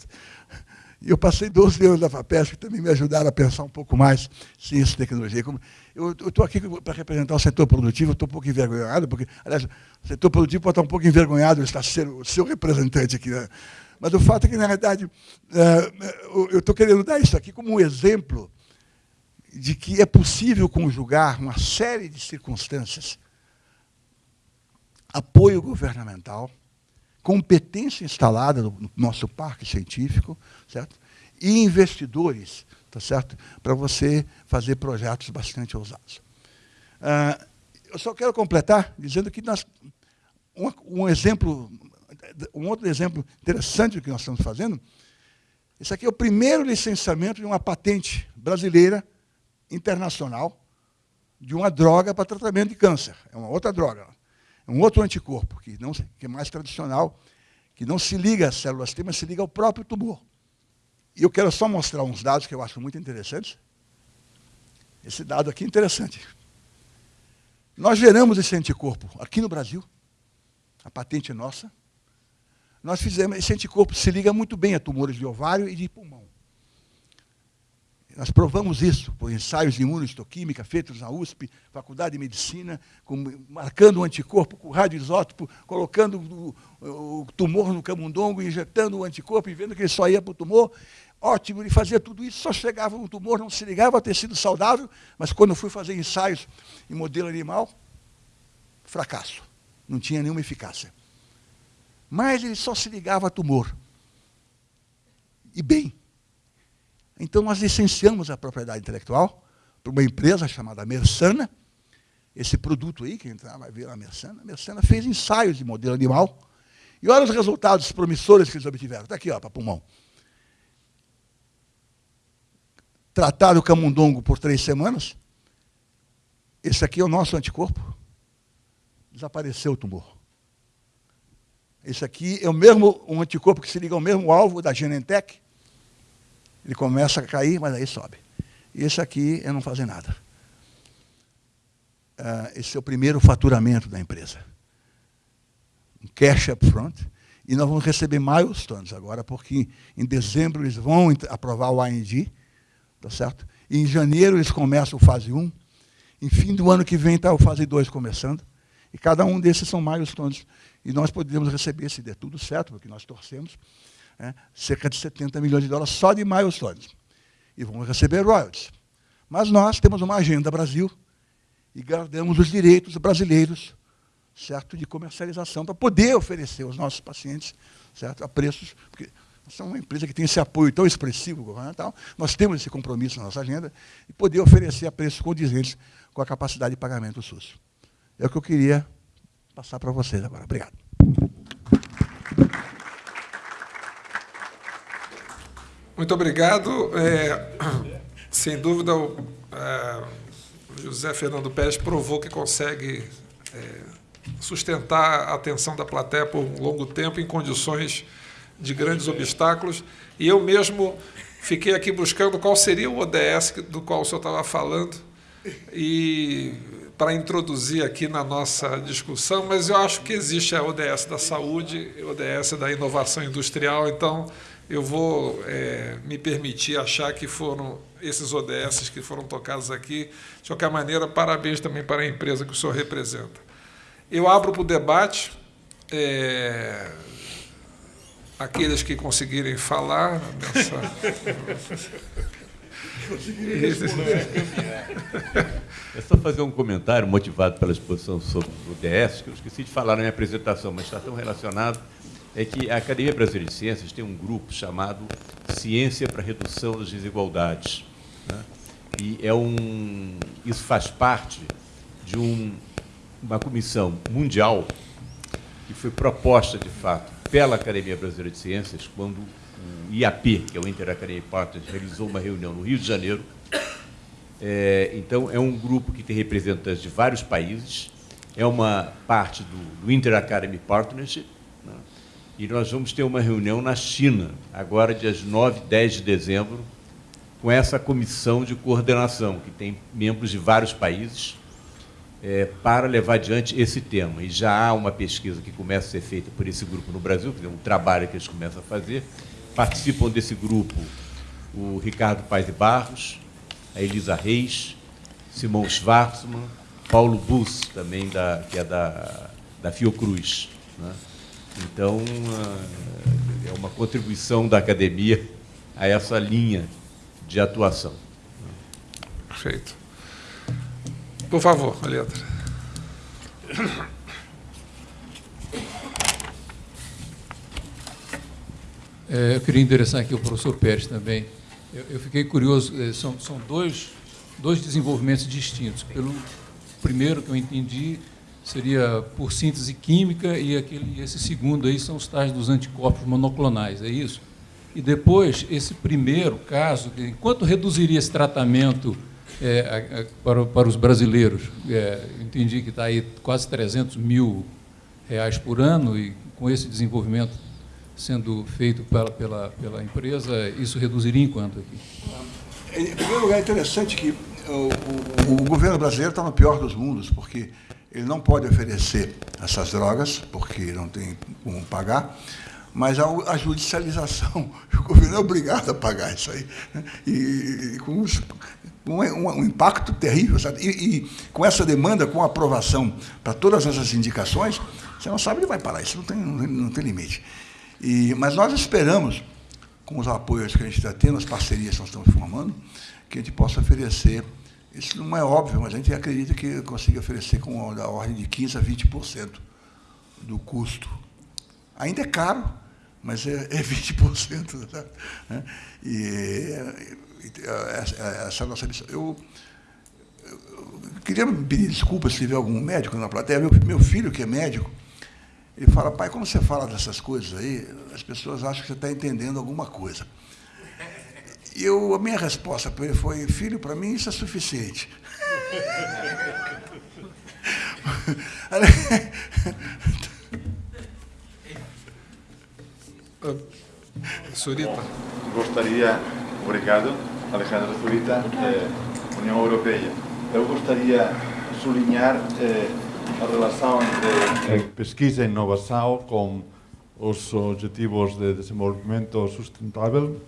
E eu passei 12 anos na FAPESP, que também me ajudaram a pensar um pouco mais ciência e tecnologia. Eu estou aqui para representar o setor produtivo, estou um pouco envergonhado, porque, aliás, o setor produtivo pode estar um pouco envergonhado de estar sendo o seu representante aqui. Né? Mas o fato é que, na verdade, eh, eu estou querendo dar isso aqui como um exemplo de que é possível conjugar uma série de circunstâncias apoio governamental, competência instalada no nosso parque científico, certo? E investidores, tá certo? Para você fazer projetos bastante ousados. Uh, eu só quero completar dizendo que nós, um, um, exemplo, um outro exemplo interessante do que nós estamos fazendo, esse aqui é o primeiro licenciamento de uma patente brasileira internacional de uma droga para tratamento de câncer. É uma outra droga. É um outro anticorpo, que, não, que é mais tradicional, que não se liga às células T, mas se liga ao próprio tumor. E eu quero só mostrar uns dados que eu acho muito interessantes. Esse dado aqui é interessante. Nós geramos esse anticorpo aqui no Brasil, a patente é nossa. Nós fizemos, esse anticorpo se liga muito bem a tumores de ovário e de pulmão. Nós provamos isso por ensaios de imunohistoquímica feitos na USP, Faculdade de Medicina, com, marcando o anticorpo com radioisótopo, colocando o, o, tumor no camundongo, injetando o anticorpo e vendo que ele só ia para o tumor. Ótimo, ele fazia tudo isso, só chegava no tumor, não se ligava a tecido saudável, mas quando fui fazer ensaios em modelo animal, fracasso. Não tinha nenhuma eficácia. Mas ele só se ligava a tumor. E bem, então, nós licenciamos a propriedade intelectual para uma empresa chamada Mersana. Esse produto aí, quem entrar vai ver a Mersana. A Mersana fez ensaios de modelo animal. E olha os resultados promissores que eles obtiveram. Está aqui, ó, para pulmão. Tratado o camundongo por três semanas. Esse aqui é o nosso anticorpo. Desapareceu o tumor. Esse aqui é o mesmo um anticorpo que se liga ao mesmo alvo da Genentech. Ele começa a cair, mas aí sobe. E esse aqui é não fazer nada. Uh, esse é o primeiro faturamento da empresa. Um cash up front. E nós vamos receber milestones agora, porque em dezembro eles vão aprovar o IND, tá certo? E em janeiro eles começam o fase 1. Em fim do ano que vem está o fase 2 começando. E cada um desses são milestones. E nós podemos receber, se der tudo certo, porque nós torcemos, né, cerca de 70 milhões de dólares só de milestones. E vamos receber royalties. Mas nós temos uma agenda Brasil e guardamos os direitos brasileiros certo, de comercialização para poder oferecer aos nossos pacientes certo, a preços, porque nós somos uma empresa que tem esse apoio tão expressivo governamental, nós temos esse compromisso na nossa agenda e poder oferecer a preços condizentes com a capacidade de pagamento do SUS. É o que eu queria passar para vocês agora. Obrigado. Muito obrigado. É, sem dúvida, o é, José Fernando Pérez provou que consegue é, sustentar a atenção da plateia por um longo tempo em condições de grandes obstáculos. E eu mesmo fiquei aqui buscando qual seria o ODS do qual o senhor estava falando e para introduzir aqui na nossa discussão, mas eu acho que existe a ODS da saúde, a ODS da inovação industrial, então eu vou é, me permitir achar que foram esses ODS que foram tocados aqui. De qualquer maneira, parabéns também para a empresa que o senhor representa. Eu abro para o debate. É, aqueles que conseguirem falar nessa. (laughs) (laughs) É só fazer um comentário motivado pela exposição sobre o ODS, que eu esqueci de falar na minha apresentação, mas está tão relacionado é que a Academia Brasileira de Ciências tem um grupo chamado Ciência para Redução das Desigualdades. Né? E é um, isso faz parte de um, uma comissão mundial que foi proposta, de fato, pela Academia Brasileira de Ciências, quando o IAP, que é o Interacademy Partners, realizou uma reunião no Rio de Janeiro. É, então, é um grupo que tem representantes de vários países, é uma parte do, do Interacademy Partnership, né? e nós vamos ter uma reunião na China, agora, dias 9 e 10 de dezembro, com essa comissão de coordenação, que tem membros de vários países, é, para levar adiante esse tema. E já há uma pesquisa que começa a ser feita por esse grupo no Brasil, que é um trabalho que eles começam a fazer. Participam desse grupo o Ricardo Paes de Barros, a Elisa Reis, Simão Schwarzman, Paulo Bus, também da, que é da, da Fiocruz. Né? Então, ah, é uma contribuição da academia a essa linha de atuação. Perfeito. Por favor, a letra. É, eu queria endereçar aqui o professor Pérez também. Eu, eu fiquei curioso, é, são, são dois, dois desenvolvimentos distintos. Pelo primeiro que eu entendi seria por síntese química e aquele, esse segundo aí são os tais dos anticorpos monoclonais, é isso? E depois, esse primeiro caso, enquanto reduziria esse tratamento é, para, para os brasileiros. É, entendi que está aí quase 300 mil reais por ano e com esse desenvolvimento sendo feito pela, pela, pela empresa, isso reduziria em quanto aqui? Em primeiro lugar, é interessante que o, o, o governo brasileiro está no pior dos mundos, porque ele não pode oferecer essas drogas, porque não tem como pagar, mas a, judicialização, (laughs) o governo é obrigado a pagar isso aí. Né? E, com um, impacto terrível. E, e, com essa demanda, com aprovação para todas essas indicações, você não sabe onde vai parar, isso não tem, não, não tem limite. E, mas nós esperamos, com os apoios que a gente está tendo, as parcerias que nós estamos formando, que a gente possa oferecer, isso não é óbvio, mas a gente acredita que consiga oferecer com a ordem de 15% a 20% do custo. Ainda é caro, mas é, é 20%. Sabe? Né? E, essa nossa missão. Eu, eu, queria pedir desculpas se tiver algum médico na plateia. Meu, meu filho, que é médico, ele fala, pai, quando você fala dessas coisas aí, as pessoas acham que você está entendendo alguma coisa. E eu, a minha resposta para ele foi, filho, para mim isso é suficiente. (laughs) Surita. Gostaria, obrigado. Alejandro Zurita, eh, União Europeia. Eu gostaria de sublinhar eh, a relación entre eh, pesquisa e innovación con os objetivos de desenvolvemento sustentável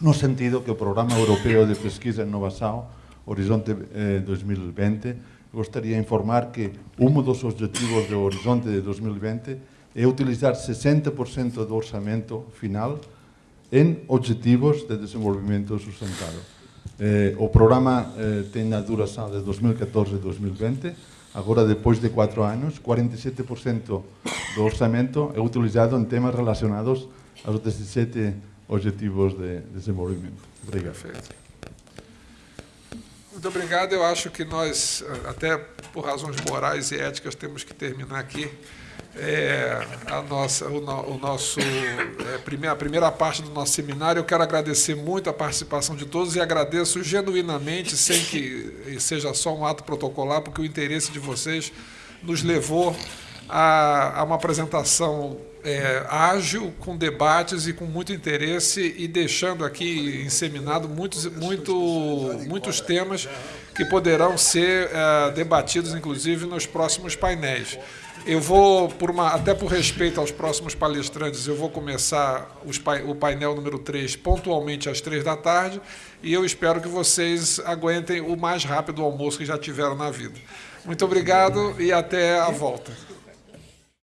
no sentido que o Programa Europeo de Pesquisa e Innovación Horizonte eh, 2020 gostaria de informar que un dos objetivos do Horizonte de 2020 é utilizar 60% do orçamento final en objetivos de desenvolvimento sustentável. Eh, o programa eh, ten a duração de 2014 2020 Agora, depois de quatro anos, 47% do orçamento é utilizado em temas relacionados aos 17 Objetivos de Desenvolvimento. Obrigado. Perfeito. Muito obrigado. Eu acho que nós, até por razões morais e éticas, temos que terminar aqui é, a, nossa, o, o nosso, é, a primeira parte do nosso seminário. Eu quero agradecer muito a participação de todos e agradeço genuinamente, sem que seja só um ato protocolar, porque o interesse de vocês nos levou a, a uma apresentação é, ágil, com debates e com muito interesse e deixando aqui inseminado muitos, muito, muitos temas que poderão ser é, debatidos, inclusive, nos próximos painéis. Eu vou, por uma, até por respeito aos próximos palestrantes, eu vou começar os, o painel número 3 pontualmente às 3 da tarde e eu espero que vocês aguentem o mais rápido almoço que já tiveram na vida. Muito obrigado e até a volta.